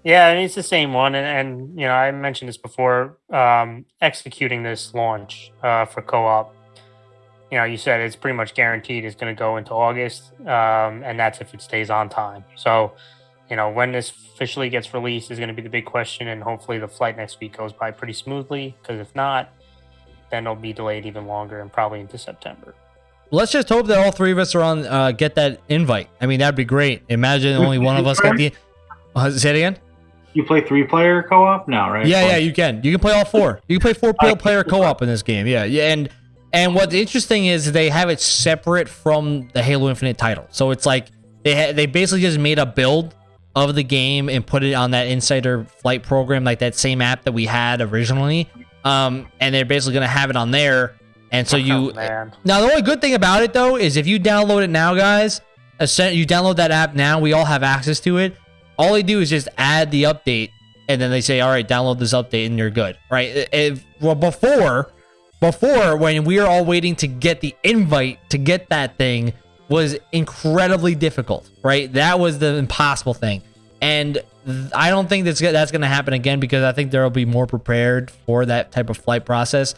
Yeah, it's the same one, and, and you know, I mentioned this before. Um, executing this launch uh, for co-op, you know, you said it's pretty much guaranteed it's going to go into August, um, and that's if it stays on time. So, you know, when this officially gets released is going to be the big question, and hopefully the flight next week goes by pretty smoothly. Because if not, then it'll be delayed even longer and probably into September. Let's just hope that all three of us are on uh, get that invite. I mean, that'd be great. Imagine only one of us get the. Uh, say it again. You play three player co op now, right? Yeah, yeah, you can. You can play all four. You can play four player co op in this game. Yeah, yeah, and and what's interesting is they have it separate from the Halo Infinite title. So it's like they ha- they basically just made a build of the game and put it on that insider flight program, like that same app that we had originally. Um, and they're basically gonna have it on there. And so oh, you Oh, now the only good thing about it though is if you download it now, guys, you download that app now, we all have access to it. All they do is just add the update, and then they say, "All right, download this update, and you're good." Right? If, well, before, before when we were all waiting to get the invite to get that thing was incredibly difficult. Right? That was the impossible thing, and I don't think that's that's going to happen again because I think there will be more prepared for that type of flight process.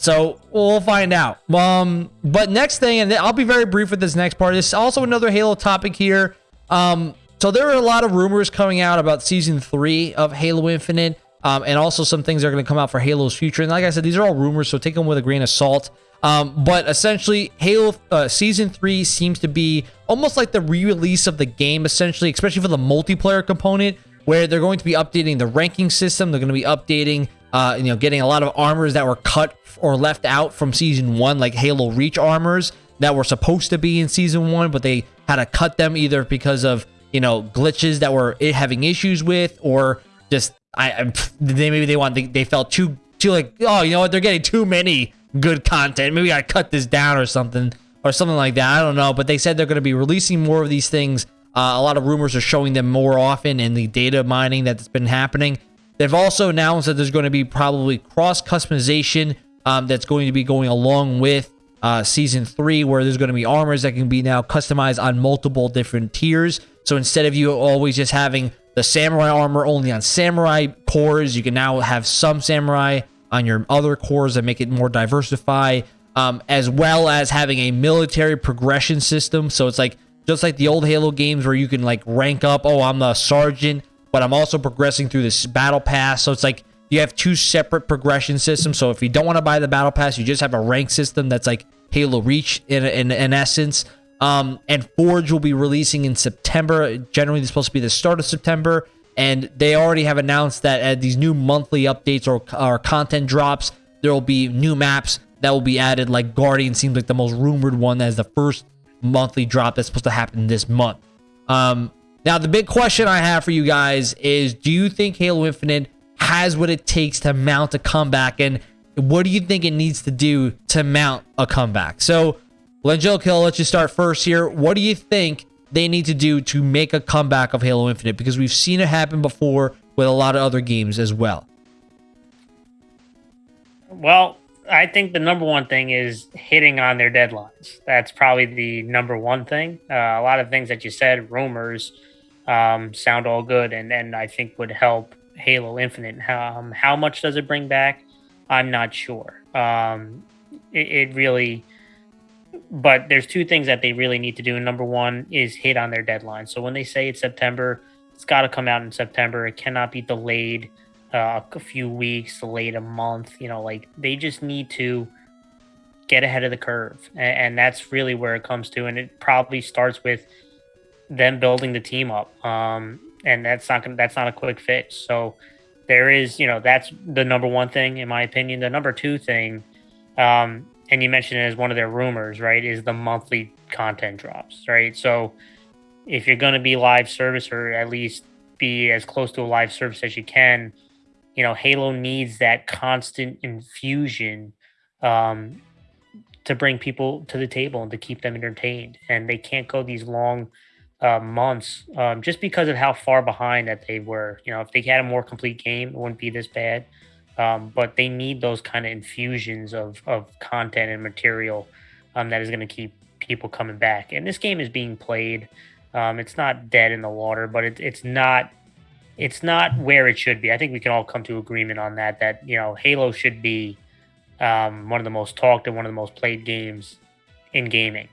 So we'll find out. Um, but next thing, and I'll be very brief with this next part. This is also another Halo topic here. Um, so there are a lot of rumors coming out about season three of Halo Infinite, um, and also some things that are going to come out for Halo's future. And like I said, these are all rumors, so take them with a grain of salt. Um, but essentially, Halo uh, season three seems to be almost like the re-release of the game, essentially, especially for the multiplayer component, where they're going to be updating the ranking system. They're going to be updating, uh, you know, getting a lot of armors that were cut or left out from season one, like Halo Reach armors that were supposed to be in season one, but they had to cut them either because of you know glitches that were having issues with, or just I, they maybe they want they, they felt too too like oh you know what they're getting too many good content. Maybe I cut this down or something or something like that. I don't know, but they said they're going to be releasing more of these things. Uh, a lot of rumors are showing them more often in the data mining that's been happening. They've also announced that there's going to be probably cross customization um, that's going to be going along with uh, season three, where there's going to be armors that can be now customized on multiple different tiers. So instead of you always just having the samurai armor only on samurai cores, you can now have some samurai on your other cores that make it more diversify, um, as well as having a military progression system. So it's like just like the old Halo games where you can like rank up. Oh, I'm the sergeant, but I'm also progressing through this battle pass. So it's like you have two separate progression systems. So if you don't want to buy the battle pass, you just have a rank system that's like Halo Reach in in, in essence. Um, and Forge will be releasing in September. Generally, supposed to be the start of September. And they already have announced that at these new monthly updates or, or content drops, there will be new maps that will be added. Like Guardian seems like the most rumored one as the first monthly drop that's supposed to happen this month. Um, now, the big question I have for you guys is do you think Halo Infinite has what it takes to mount a comeback? And what do you think it needs to do to mount a comeback? So, Kill, let's just start first here. What do you think they need to do to make a comeback of Halo Infinite? Because we've seen it happen before with a lot of other games as well. Well, I think the number one thing is hitting on their deadlines. That's probably the number one thing. Uh, a lot of things that you said, rumors, um, sound all good, and and I think would help Halo Infinite. Um, how much does it bring back? I'm not sure. Um, it, it really, but there's two things that they really need to do. Number one is hit on their deadline. So when they say it's September, it's got to come out in September. It cannot be delayed uh, a few weeks, delayed a month. You know, like they just need to get ahead of the curve, and, and that's really where it comes to. And it probably starts with them building the team up, um, and that's not gonna, that's not a quick fix. So there is, you know, that's the number one thing in my opinion. The number two thing, um, and you mentioned it as one of their rumors, right? Is the monthly content drops, right? So if you're going to be live service or at least be as close to a live service as you can you know, Halo needs that constant infusion um, to bring people to the table and to keep them entertained. And they can't go these long uh, months um, just because of how far behind that they were. You know, if they had a more complete game, it wouldn't be this bad. Um, but they need those kind of infusions of, of content and material um, that is going to keep people coming back. And this game is being played. Um, it's not dead in the water, but it, it's not it's not where it should be. I think we can all come to agreement on that. That you know, Halo should be um, one of the most talked and one of the most played games in gaming.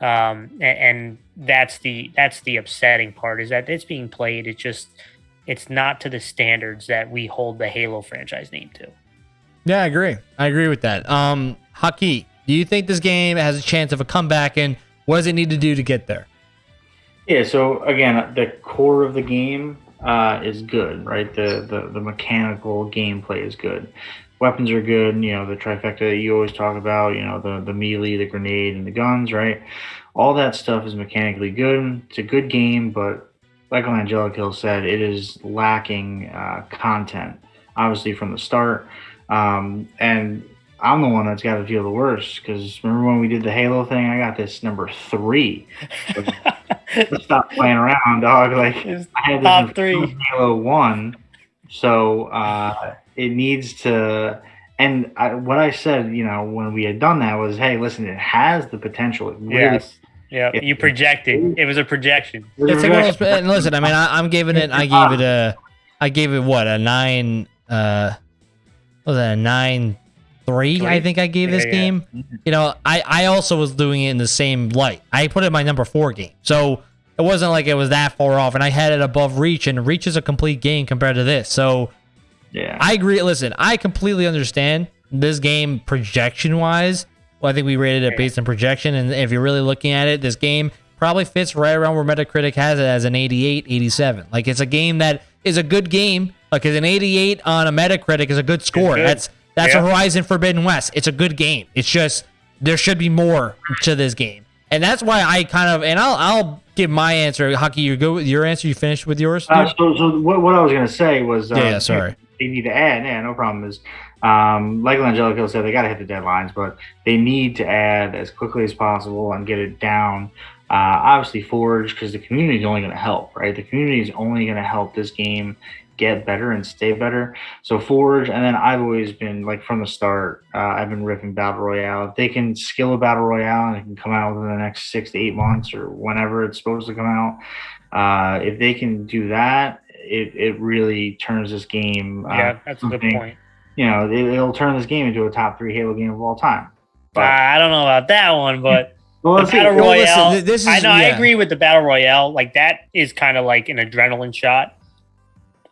Um, and, and that's the that's the upsetting part is that it's being played. It's just it's not to the standards that we hold the Halo franchise name to. Yeah, I agree. I agree with that. Um, Haki, do you think this game has a chance of a comeback, and what does it need to do to get there? Yeah. So again, the core of the game uh, is good, right? The, the the mechanical gameplay is good. Weapons are good. You know the trifecta that you always talk about. You know the the melee, the grenade, and the guns, right? All that stuff is mechanically good. It's a good game, but like Angelic Hill said, it is lacking uh, content. Obviously, from the start, um, and I'm the one that's got to feel the worst because remember when we did the Halo thing? I got this number three. stop playing around, dog. Like I had top three Halo One, so uh, it needs to. And I, what I said, you know, when we had done that was, hey, listen, it has the potential. It really, yes. Yeah, you projected. It was a projection. It's like, and listen, I mean, I, am giving it. I gave it a. I gave it what a nine. Uh, was that a nine three, I think I gave this yeah, game. Yeah. You know, I, I also was doing it in the same light. I put it my number four game. So it wasn't like it was that far off. And I had it above Reach, and Reach is a complete game compared to this. So yeah, I agree. Listen, I completely understand this game projection wise. Well, I think we rated it based on projection. And if you're really looking at it, this game probably fits right around where Metacritic has it as an 88, 87. Like it's a game that is a good game. Like an 88 on a Metacritic is a good score. That's that's yeah. a Horizon Forbidden West. It's a good game. It's just there should be more to this game, and that's why I kind of and I'll I'll give my answer. Haki, you go with your answer. You finished with yours. Uh, so, so what, what I was gonna say was uh, yeah, sorry. They need to add. Yeah, no problem. Is um, like Angelico said, they got to hit the deadlines, but they need to add as quickly as possible and get it down. Uh, obviously, Forge because the community is only going to help, right? The community is only going to help this game get better and stay better. So Forge, and then I've always been like from the start, uh, I've been ripping battle royale. If they can skill a battle royale and it can come out within the next six to eight months or whenever it's supposed to come out, uh, if they can do that, it it really turns this game. Uh, yeah, that's a good point. You know, it, will turn this game into a top three Halo game of all time. But, I don't know about that one, but. Well, the battle royale. listen, this is, I know. Yeah. I agree with the battle royale. Like that is kind of like an adrenaline shot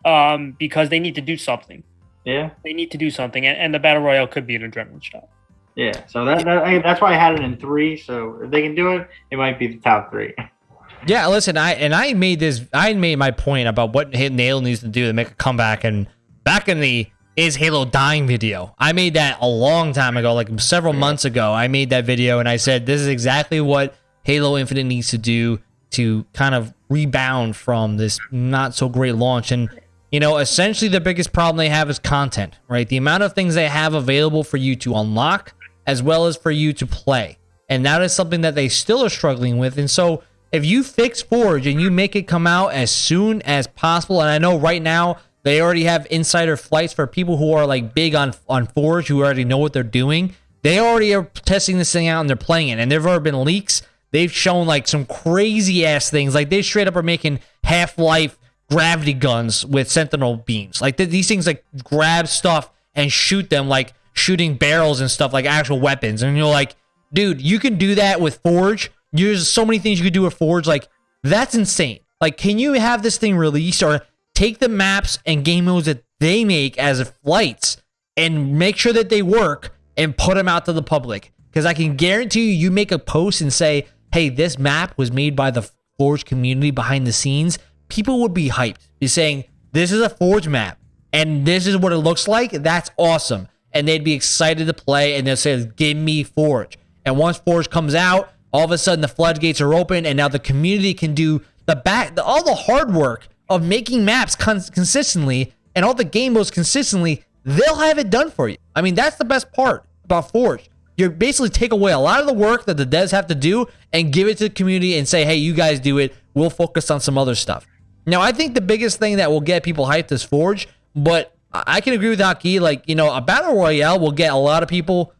um, because they need to do something. Yeah, they need to do something, and, and the battle royale could be an adrenaline shot. Yeah, so that, that that's why I had it in three. So if they can do it, it might be the top three. Yeah, listen, I and I made this. I made my point about what Halo needs to do to make a comeback. And back in the is Halo dying video, I made that a long time ago, like several months ago. I made that video and I said this is exactly what Halo Infinite needs to do to kind of rebound from this not so great launch. And you know, essentially the biggest problem they have is content, right? The amount of things they have available for you to unlock as well as for you to play. And that is something that they still are struggling with. And so if you fix Forge and you make it come out as soon as possible, and I know right now they already have insider flights for people who are like big on on Forge who already know what they're doing. They already are testing this thing out and they're playing it. And there've already been leaks. They've shown like some crazy ass things. Like they straight up are making Half Life gravity guns with sentinel beams. Like th- these things like grab stuff and shoot them like shooting barrels and stuff like actual weapons. And you're like, dude, you can do that with Forge. There's so many things you could do with Forge. Like that's insane. Like, can you have this thing released or take the maps and game modes that they make as flights and make sure that they work and put them out to the public? Because I can guarantee you, you make a post and say, hey, this map was made by the Forge community behind the scenes people would be hyped. Be saying, this is a Forge map and this is what it looks like. That's awesome. And they'd be excited to play and they'll say, give me Forge. And once Forge comes out, all of a sudden the floodgates are open and now the community can do the back, the, all the hard work of making maps cons- consistently and all the game modes consistently. They'll have it done for you. I mean, that's the best part about Forge. You basically take away a lot of the work that the devs have to do and give it to the community and say, hey, you guys do it. We'll focus on some other stuff. Now, I think the biggest thing that will get people hyped is Forge, but I can agree with Haki. Like, you know, a battle royale will get a lot of people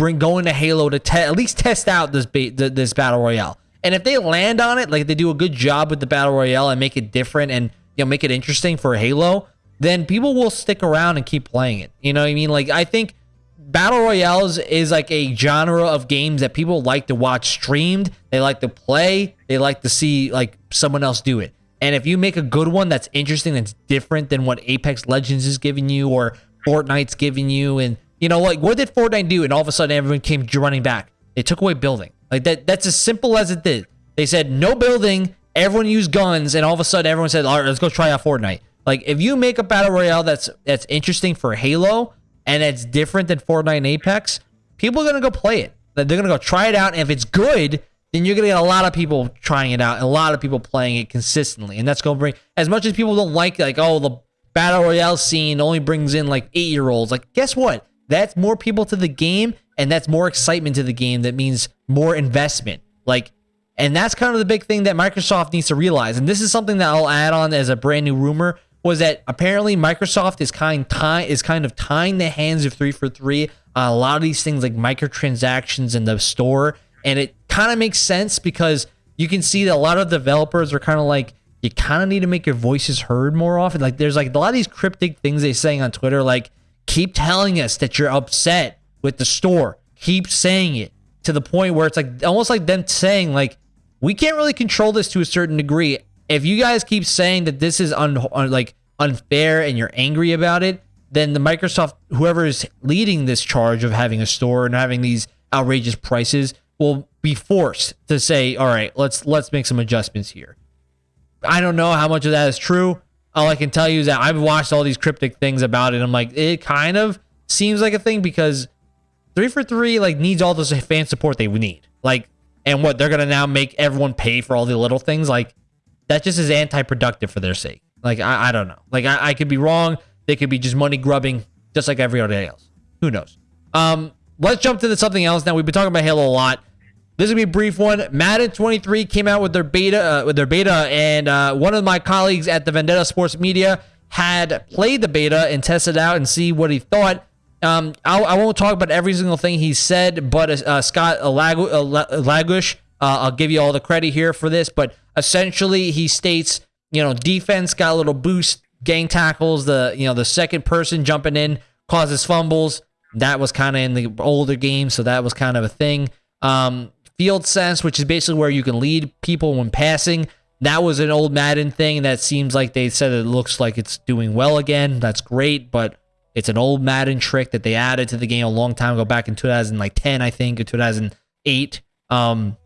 bring going to Halo to te- at least test out this ba- this battle royale. And if they land on it, like they do a good job with the battle royale and make it different and you know make it interesting for Halo, then people will stick around and keep playing it. You know what I mean? Like I think battle royales is like a genre of games that people like to watch streamed. They like to play. They like to see like someone else do it. And if you make a good one that's interesting, that's different than what Apex Legends is giving you or Fortnite's giving you, and you know, like what did Fortnite do? And all of a sudden, everyone came running back. They took away building. Like that. That's as simple as it did. They said no building. Everyone used guns, and all of a sudden, everyone said, "All right, let's go try out Fortnite." Like if you make a battle royale that's that's interesting for Halo and it's different than Fortnite and Apex, people are gonna go play it. They're gonna go try it out, and if it's good, then you're gonna get a lot of people trying it out and a lot of people playing it consistently, and that's gonna bring as much as people don't like like oh the battle royale scene only brings in like eight year olds. Like guess what? That's more people to the game, and that's more excitement to the game. That means more investment. Like and that's kind of the big thing that Microsoft needs to realize. And this is something that I'll add on as a brand new rumor was that apparently Microsoft is kind tie, is kind of tying the hands of 343 on a lot of these things like microtransactions in the store and it kind of makes sense because you can see that a lot of developers are kind of like you kind of need to make your voices heard more often like there's like a lot of these cryptic things they're saying on Twitter like keep telling us that you're upset with the store keep saying it to the point where it's like almost like them saying like we can't really control this to a certain degree if you guys keep saying that this is un, un, like unfair and you're angry about it, then the Microsoft whoever is leading this charge of having a store and having these outrageous prices will be forced to say, "All right, let's let's make some adjustments here." I don't know how much of that is true. All I can tell you is that I've watched all these cryptic things about it. I'm like, it kind of seems like a thing because 343 like needs all this fan support they need. Like, and what they're gonna now make everyone pay for all the little things. Like, that just is anti-productive for their sake. Like I, I don't know. Like I, I could be wrong. They could be just money grubbing, just like everybody else. Who knows? Um, let's jump to the, something else now. We've been talking about Halo a lot. This is gonna be a brief one. Madden 23 came out with their beta, uh, with their beta, and uh, one of my colleagues at the Vendetta Sports Media had played the beta and tested out and see what he thought. Um, I, I won't talk about every single thing he said, but uh, Scott Lagush, uh, I'll give you all the credit here for this, but essentially he states, you know, defense got a little boost, gang tackles, the you know the second person jumping in causes fumbles. That was kind of in the older game, so that was kind of a thing. Um, field sense, which is basically where you can lead people when passing. That was an old Madden thing that seems like they said it looks like it's doing well again. That's great, but it's an old Madden trick that they added to the game a long time ago, back in 2010, I think, or 2008. Um,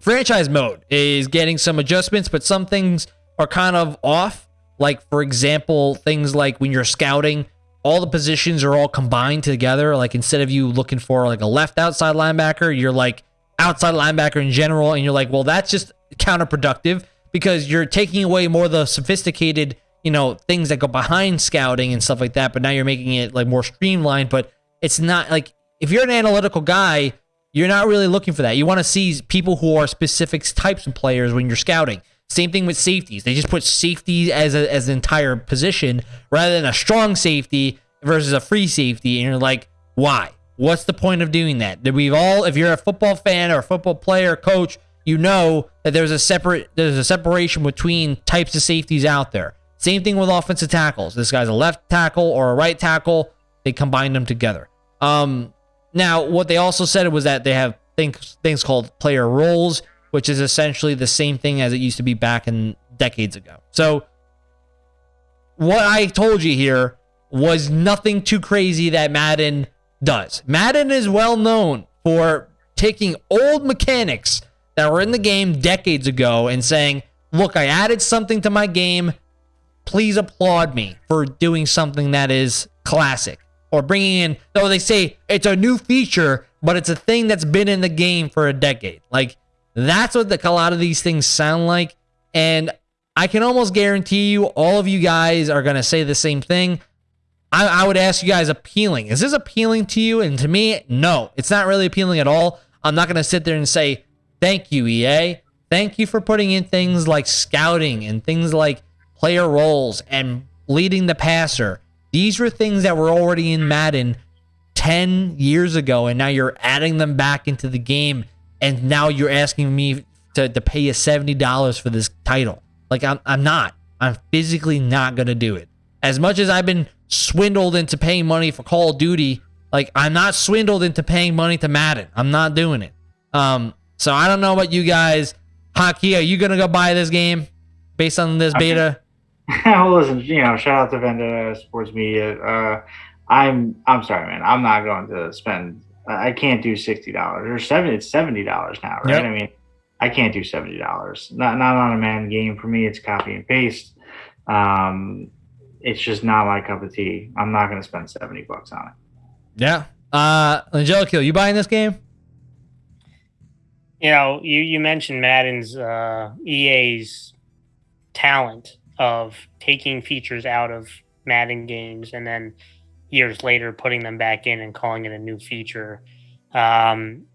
franchise mode is getting some adjustments, but some things are kind of off. Like, for example, things like when you're scouting, all the positions are all combined together. Like, instead of you looking for like a left outside linebacker, you're like outside linebacker in general. And you're like, well, that's just counterproductive because you're taking away more of the sophisticated, you know, things that go behind scouting and stuff like that. But now you're making it like more streamlined. But it's not like if you're an analytical guy, you're not really looking for that. You want to see people who are specific types of players when you're scouting. Same thing with safeties. They just put safety as a, as an entire position rather than a strong safety versus a free safety. And you're like, why? What's the point of doing that? That we've all, if you're a football fan or a football player, coach, you know that there's a separate there's a separation between types of safeties out there. Same thing with offensive tackles. This guy's a left tackle or a right tackle. They combine them together. Um, now, what they also said was that they have things things called player roles, which is essentially the same thing as it used to be back in decades ago. So, what I told you here was nothing too crazy that Madden does. Madden is well known for taking old mechanics that were in the game decades ago and saying, "Look, I added something to my game. Please applaud me for doing something that is classic." or bringing in, though they say it's a new feature, but it's a thing that's been in the game for a decade. Like that's what the, a lot of these things sound like. And I can almost guarantee you, all of you guys are going to say the same thing. I, I would ask you guys appealing. Is this appealing to you? And to me, no, it's not really appealing at all. I'm not going to sit there and say, thank you, EA. Thank you for putting in things like scouting and things like player roles and leading the passer these were things that were already in Madden 10 years ago, and now you're adding them back into the game, and now you're asking me to, to pay you $70 for this title. Like, I'm, I'm not. I'm physically not going to do it. As much as I've been swindled into paying money for Call of Duty Like I'm not swindled into paying money to Madden. I'm not doing it. Um, so I don't know about you guys. Haki, are you gonna go buy this game based on this beta? well, listen, you know, shout out to Vendetta Sports Media. Uh, I'm I'm sorry, man. I'm not going to spend. I can't do sixty dollars or seventy. It's seventy dollars now, right? Yep. I mean, I can't do seventy dollars. Not not on a man game for me. It's copy and paste. Um, it's just not my cup of tea. I'm not going to spend seventy bucks on it. Yeah. Uh, Angelico, you buying this game? You know, you you mentioned Madden's uh, EA's talent of taking features out of Madden games and then years later putting them back in and calling it a new feature. Um,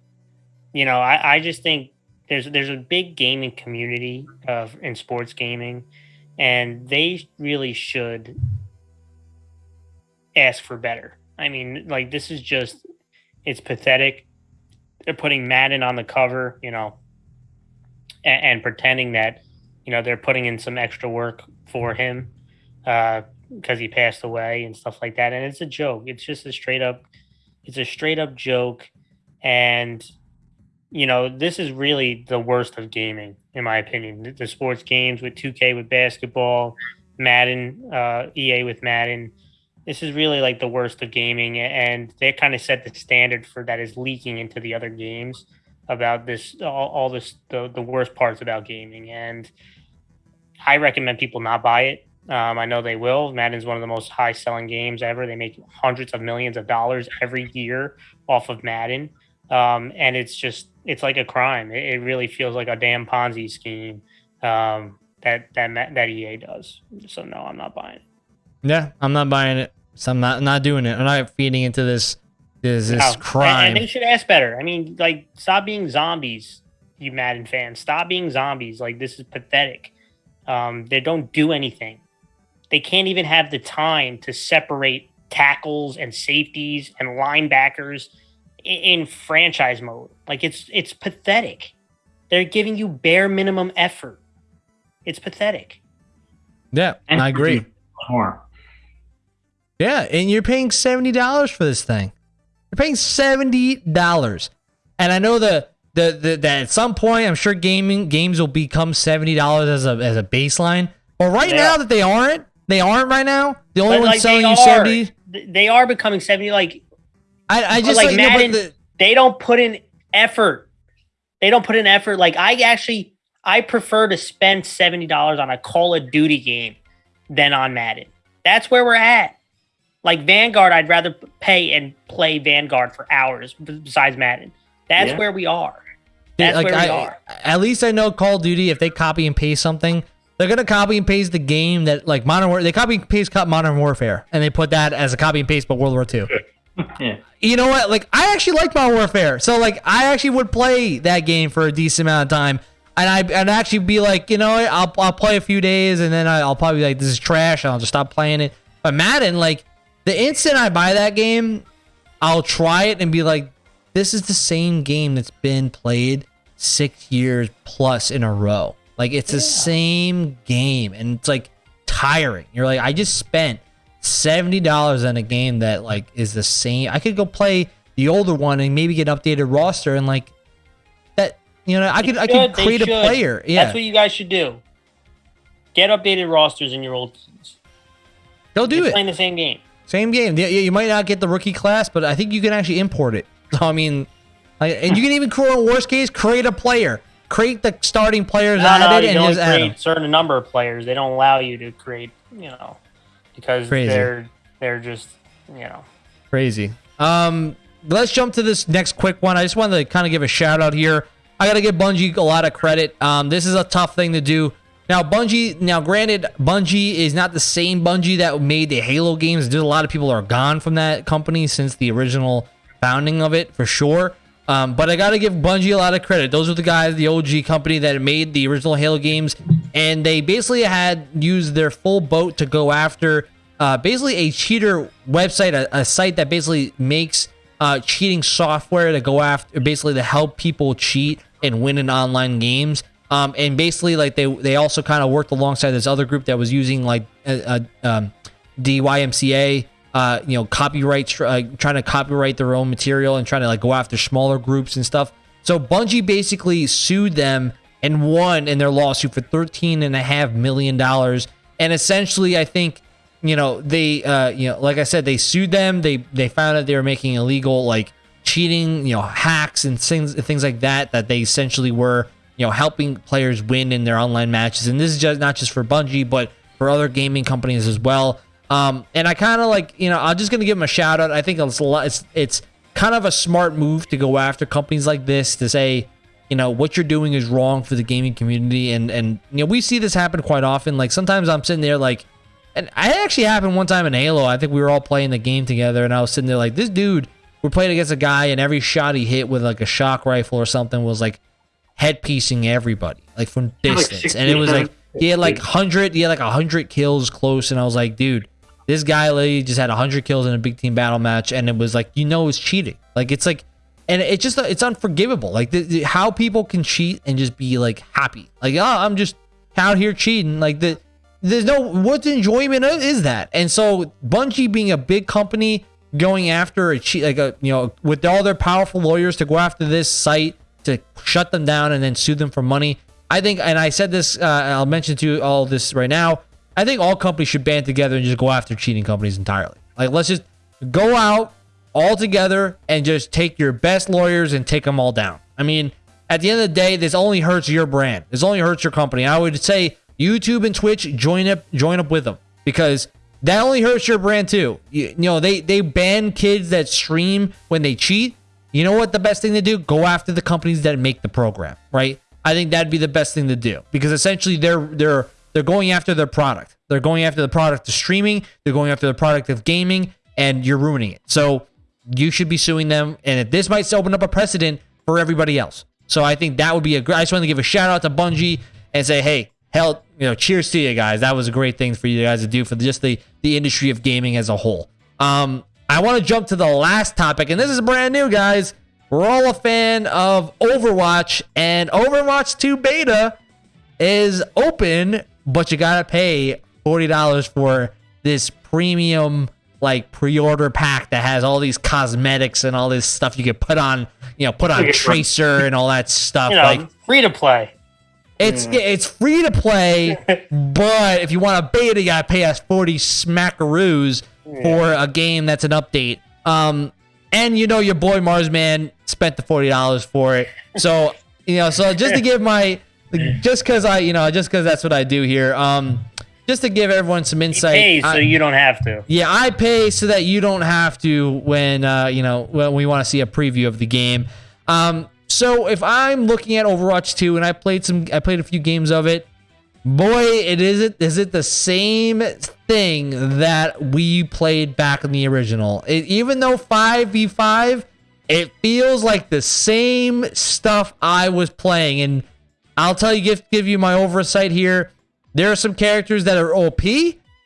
you know, I, I just think there's there's a big gaming community of in sports gaming, and they really should ask for better. I mean, like this is just it's pathetic. They're putting Madden on the cover, you know, and, and pretending that you know they're putting in some extra work for him because uh, he passed away and stuff like that. And it's a joke. It's just a straight up, it's a straight up joke. And you know, this is really the worst of gaming, in my opinion. The, the sports games with 2K with basketball, Madden, uh, EA with Madden. This is really like the worst of gaming, and they kind of set the standard for that is leaking into the other games about this all, all this the, the worst parts about gaming and i recommend people not buy it um, i know they will madden's one of the most high selling games ever they make hundreds of millions of dollars every year off of madden um, and it's just it's like a crime it, it, really feels like a damn ponzi scheme um, that that that ea does so no i'm not buying it yeah i'm not buying it so i'm not not doing it i'm not feeding into this is this no. crime. And, and, they should ask better. I mean, like, stop being zombies, you Madden fans. Stop being zombies. Like, this is pathetic. Um, they don't do anything. They can't even have the time to separate tackles and safeties and linebackers in, in franchise mode. Like, it's it's pathetic. They're giving you bare minimum effort. It's pathetic. Yeah, and I agree. More. Yeah, and you're paying seventy dollars for this thing. You're paying seventy dollars, and I know the, the the that at some point I'm sure gaming games will become seventy dollars as a as a baseline. But right yeah. now that they aren't, they aren't right now. The only one like selling you seventy. They are becoming seventy. Like I, I just like, like Madden, the, they don't put in effort. They don't put in effort. Like I actually, I prefer to spend seventy dollars on a Call of Duty game than on Madden. That's where we're at. Like Vanguard, I'd rather pay and play Vanguard for hours besides Madden. That's yeah. where we are. That's like, where we I, are. At least I know Call of Duty, if they copy and paste something, they're gonna copy and paste the game that like Modern War. They copy and paste Modern Warfare, and they put that as a copy and paste, but World War II. yeah. You know what? Like I actually like Modern Warfare, so like I actually would play that game for a decent amount of time, and I and actually be like, you know, I'll I'll play a few days, and then I'll probably be like, this is trash, and I'll just stop playing it. But Madden, like the instant I buy that game, I'll try it and be like, this is the same game that's been played six years plus in a row. Like it's yeah. the same game and it's like tiring. You're like, I just spent $70 on a game that like is the same. I could go play the older one and maybe get an updated roster and like that, you know, I could, I could create a player. Yeah. That's what you guys should do. Get updated rosters in your old teams. They'll do You're it. Playing the same game. Same game. Yeah, you might not get the rookie class, but I think you can actually import it. I mean, and you can even create, worst case, create a player. Create the starting players no, added no, and just add them. certain number of players. They don't allow you to create, you know, because Crazy. they're they're just, you know, crazy. Um, let's jump to this next quick one. I just wanted to kind of give a shout out here. I got to give Bungie a lot of credit. Um, this is a tough thing to do. Now, Bungie, now granted, Bungie is not the same Bungie that made the Halo games. There's a lot of people are gone from that company since the original founding of it, for sure. Um, but I got to give Bungie a lot of credit. Those are the guys, the OG company that made the original Halo games, and they basically had used their full boat to go after uh, basically a cheater website, a, a site that basically makes uh, cheating software to go after, basically to help people cheat and win in online games. Um, and basically, like they they also kind of worked alongside this other group that was using like a, a um, DMCA uh, you know, copyright, uh, trying to copyright their own material and trying to like go after smaller groups and stuff. So Bungie basically sued them and won in their lawsuit for thirteen and a half million dollars. And essentially, I think you know they, uh, you know, like I said, they sued them. They they found that they were making illegal like cheating, you know, hacks and things things like that. That they essentially were you know helping players win in their online matches. And this is just not just for Bungie, but for other gaming companies as well. Um, and I kind of like, you know, I'm just gonna give them a shout out. I think it's. It's it's kind of a smart move to go after companies like this to say, you know, what you're doing is wrong for the gaming community. And and you know, we see this happen quite often. Like sometimes I'm sitting there like, and it actually happened one time in Halo. I think we were all playing the game together, and I was sitting there like, this dude. We're playing against a guy, and every shot he hit with like a shock rifle or something was like head headpiecing everybody, like from distance. Like and it was like he had like hundred, he had like hundred kills close, and I was like, dude, this guy literally just had 100 kills in a big team battle match, and it was like, you know, it's cheating. Like, it's like, and it's just, it's unforgivable. Like, the, the, how people can cheat and just be like happy. Like, oh, I'm just out here cheating. Like, the, there's no, what enjoyment is that? And so, Bungie being a big company going after a cheat, like, a, you know, with all their powerful lawyers to go after this site to shut them down and then sue them for money. I think, and I said this, uh, I'll mention to you all this right now. I think all companies should band together and just go after cheating companies entirely. Like, let's just go out all together and just take your best lawyers and take them all down. I mean, at the end of the day, this only hurts your brand. This only hurts your company. I would say YouTube and Twitch join up, join up with them because that only hurts your brand too. You, you know, they they ban kids that stream when they cheat. You know what the best thing to do? Go after the companies that make the program, right? I think that'd be the best thing to do because essentially they're they're they're going after their product. They're going after the product of streaming. They're going after the product of gaming, and you're ruining it. So you should be suing them. And this might open up a precedent for everybody else. So I think that would be a great. I just want to give a shout out to Bungie and say, hey, hell, you know, cheers to you guys. That was a great thing for you guys to do for just the the industry of gaming as a whole. Um, I want to jump to the last topic, and this is brand new, guys. We're all a fan of Overwatch, and Overwatch 2 beta is open but you gotta pay forty dollars for this premium like pre-order pack that has all these cosmetics and all this stuff you can put on, you know, put on Tracer and all that stuff. You know, like free to play. It's yeah. it's free to play, but if you want a beta, you gotta pay us forty smackaroos yeah. for a game that's an update. Um, and you know your boy Marsman spent the forty dollars for it, so you know, so just to give my just because I, you know, just because that's what I do here. Um, just to give everyone some insight. Pay so I, you don't have to. Yeah, I pay so that you don't have to when uh, you know when we want to see a preview of the game. Um, so if I'm looking at Overwatch 2 and I played some, I played a few games of it. Boy, it is it is it the same thing that we played back in the original. It, even though 5v5, it feels like the same stuff I was playing and I'll tell you, give give you my oversight here. There are some characters that are OP,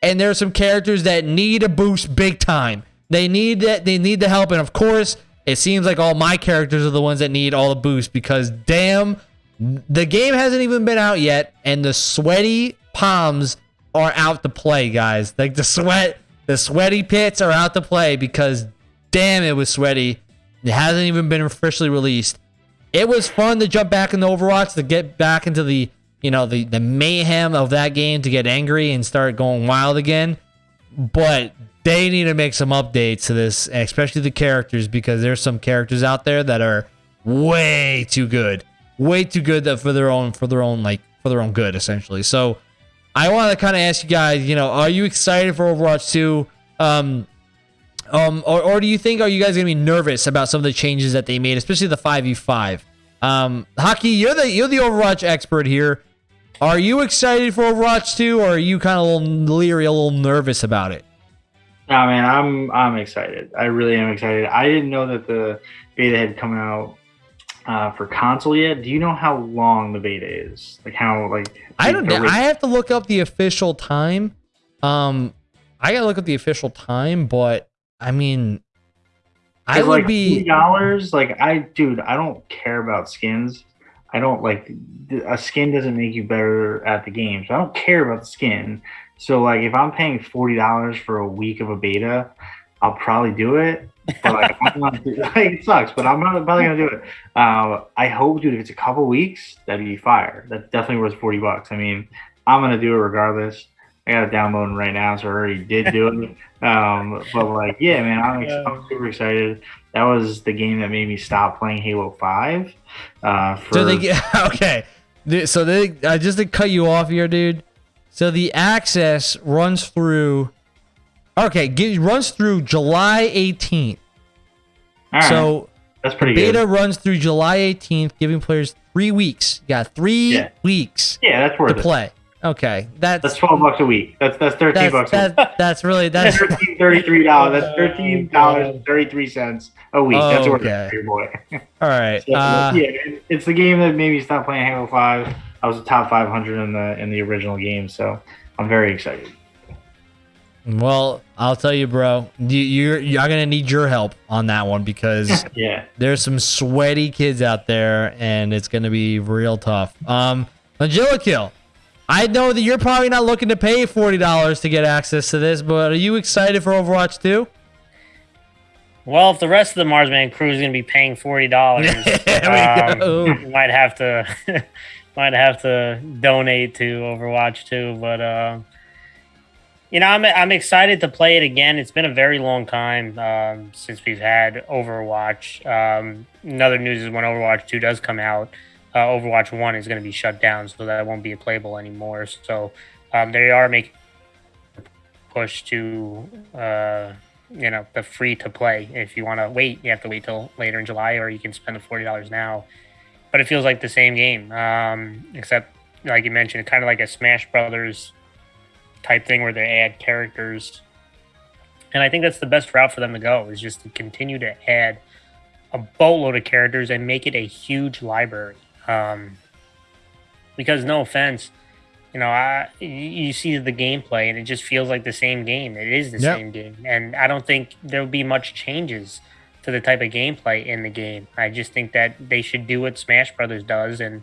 and there are some characters that need a boost big time. They need that. They need the help, and of course, it seems like all my characters are the ones that need all the boost because damn, the game hasn't even been out yet, and the sweaty palms are out to play, guys. Like the sweat, the sweaty pits are out to play because damn, it was sweaty. It hasn't even been officially released it was fun to jump back into Overwatch to get back into the you know the the mayhem of that game to get angry and start going wild again. But they need to make some updates to this, especially the characters, because there's some characters out there that are way too good, way too good for their own for their own like for their own good essentially. So I want to kind of ask you guys, you know, are you excited for Overwatch 2? Um, um, or, or do you think are you guys gonna be nervous about some of the changes that they made, especially the five v five? Um, Haki, you're the you're the Overwatch expert here. Are you excited for Overwatch 2, or are you kind of a little leery, a little nervous about it? No, man, I'm I'm excited. I really am excited. I didn't know that the beta had come out uh, for console yet. Do you know how long the beta is? Like how like I don't know. I have to look up the official time. Um, I gotta look up the official time, but I mean, I would like be dollars. Like I, dude, I don't care about skins. I don't like a skin doesn't make you better at the game. So I don't care about the skin. So like if I'm paying forty dollars for a week of a beta, I'll probably do it. But like, I'm not, like it sucks, but I'm not probably gonna do it. Uh, I hope, dude, if it's a couple weeks, that'd be fire. That's definitely worth forty bucks. I mean, I'm gonna do it regardless. I got it downloading right now, so I already did do it. Um, but like, yeah, man, I'm, I'm, super excited. That was the game that made me stop playing Halo Five. Uh, for... So they get okay. So they uh, just to cut you off here, dude. So the access runs through. Okay, get, runs through July 18th. So that's pretty beta good. runs through July 18th, giving players three weeks. You got three Yeah. weeks Yeah, that's worth to it. play. Okay, that's That's twelve bucks a week. That's that's thirteen that's, bucks. a week. that, that's really that's Thirteen thirty-three dollars. That's thirteen dollars thirty-three cents a week. That's worth Okay. your boy. all right. So, Uh, yeah, it's the game that made me stop playing Halo Five. I was a top five hundred in the in the original game, so I'm very excited. well, I'll tell you, bro. You, you're you're gonna need your help on that one because Yeah, there's some sweaty kids out there, and it's gonna be real tough. Um, Angelikill, I know that you're probably not looking to pay forty dollars to get access to this, but are you excited for Overwatch 2? Well, if the rest of the Marsman crew is going to be paying forty dollars, go. might have to might have to donate to Overwatch too. But uh, you know, I'm I'm excited to play it again. It's been a very long time um, since we've had Overwatch. Um, another news is when Overwatch Two does come out, uh, Overwatch One is going to be shut down, so that won't be a playable anymore. So um, they are making push to. Uh, you know the free to play. If you want to wait you have to wait till later in july or you can spend the $40 now. But it feels like the same game um, except like you mentioned kind of like a smash brothers type thing where they add characters. And i think that's the best route for them to go is just to continue to add a boatload of characters and make it a huge library. Um, because no offense you know, I you- you see the gameplay and it just feels like the same game. It is the Yep. same game, and I don't think there'll be much changes to the type of gameplay in the game. I just think that they should do what Smash Brothers does and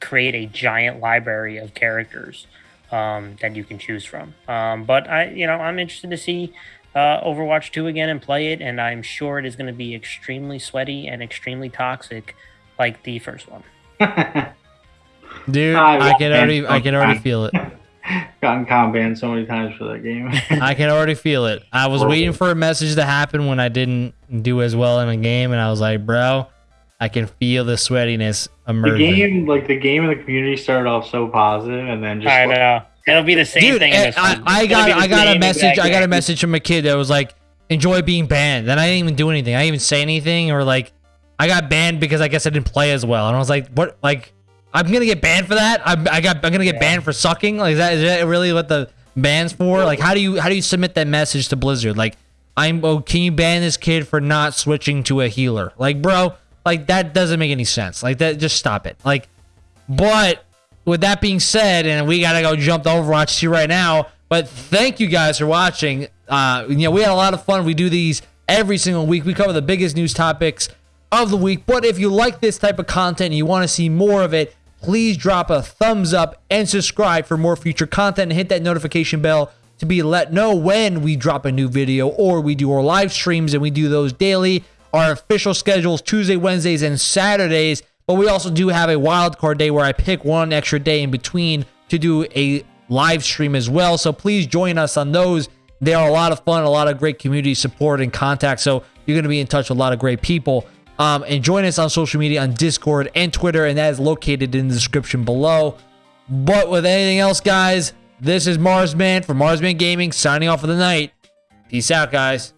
create a giant library of characters um, that you can choose from. Um, but I, you know, I'm interested to see uh, Overwatch 2 again and play it, and I'm sure it is going to be extremely sweaty and extremely toxic, like the first one. Dude, I I can already I can already feel it. gotten comp banned so many times for that game. I can already feel it. I was Horrible. waiting for a message to happen when I didn't do as well in a game, and I was like, bro, I can feel the sweatiness emerging. the game, like the game and the community started off so positive, and then just I like, know. It'll be the same Dude, thing in eh, I, I. I got I got a message. I got a message from a kid that was like, enjoy being banned. Then I didn't even do anything. I didn't even say anything, or like, I got banned because I guess I didn't play as well. And I was like, what? Like, I'm gonna get banned for that? I'm, I got I'm gonna get Yeah. banned for sucking? Like, is that is that really what the ban's for? Like, how do you how do you submit that message to Blizzard? Like, I'm oh, can you ban this kid for not switching to a healer? Like, bro, like that doesn't make any sense. Like that, just stop it. Like, but with that being said, and we gotta go jump to Overwatch 2 right now. But thank you guys for watching. Uh, you know, we had a lot of fun. We do these every single week. We cover the biggest news topics of the week. But if you like this type of content and you want to see more of it, please drop a thumbs up and subscribe for more future content and hit that notification bell to be let know when we drop a new video or we do our live streams and we do those daily. Our official schedules Tuesday, Wednesdays, and Saturdays. But we also do have a wild card day where I pick one extra day in between to do a live stream as well. So please join us on those. They are a lot of fun, a lot of great community support and contact. So you're going to be in touch with a lot of great people. Um, and join us on social media on Discord and Twitter, and that is located in the description below. But with anything else, guys, this is Marsman from Marsman Gaming signing off for the night. Peace out, guys.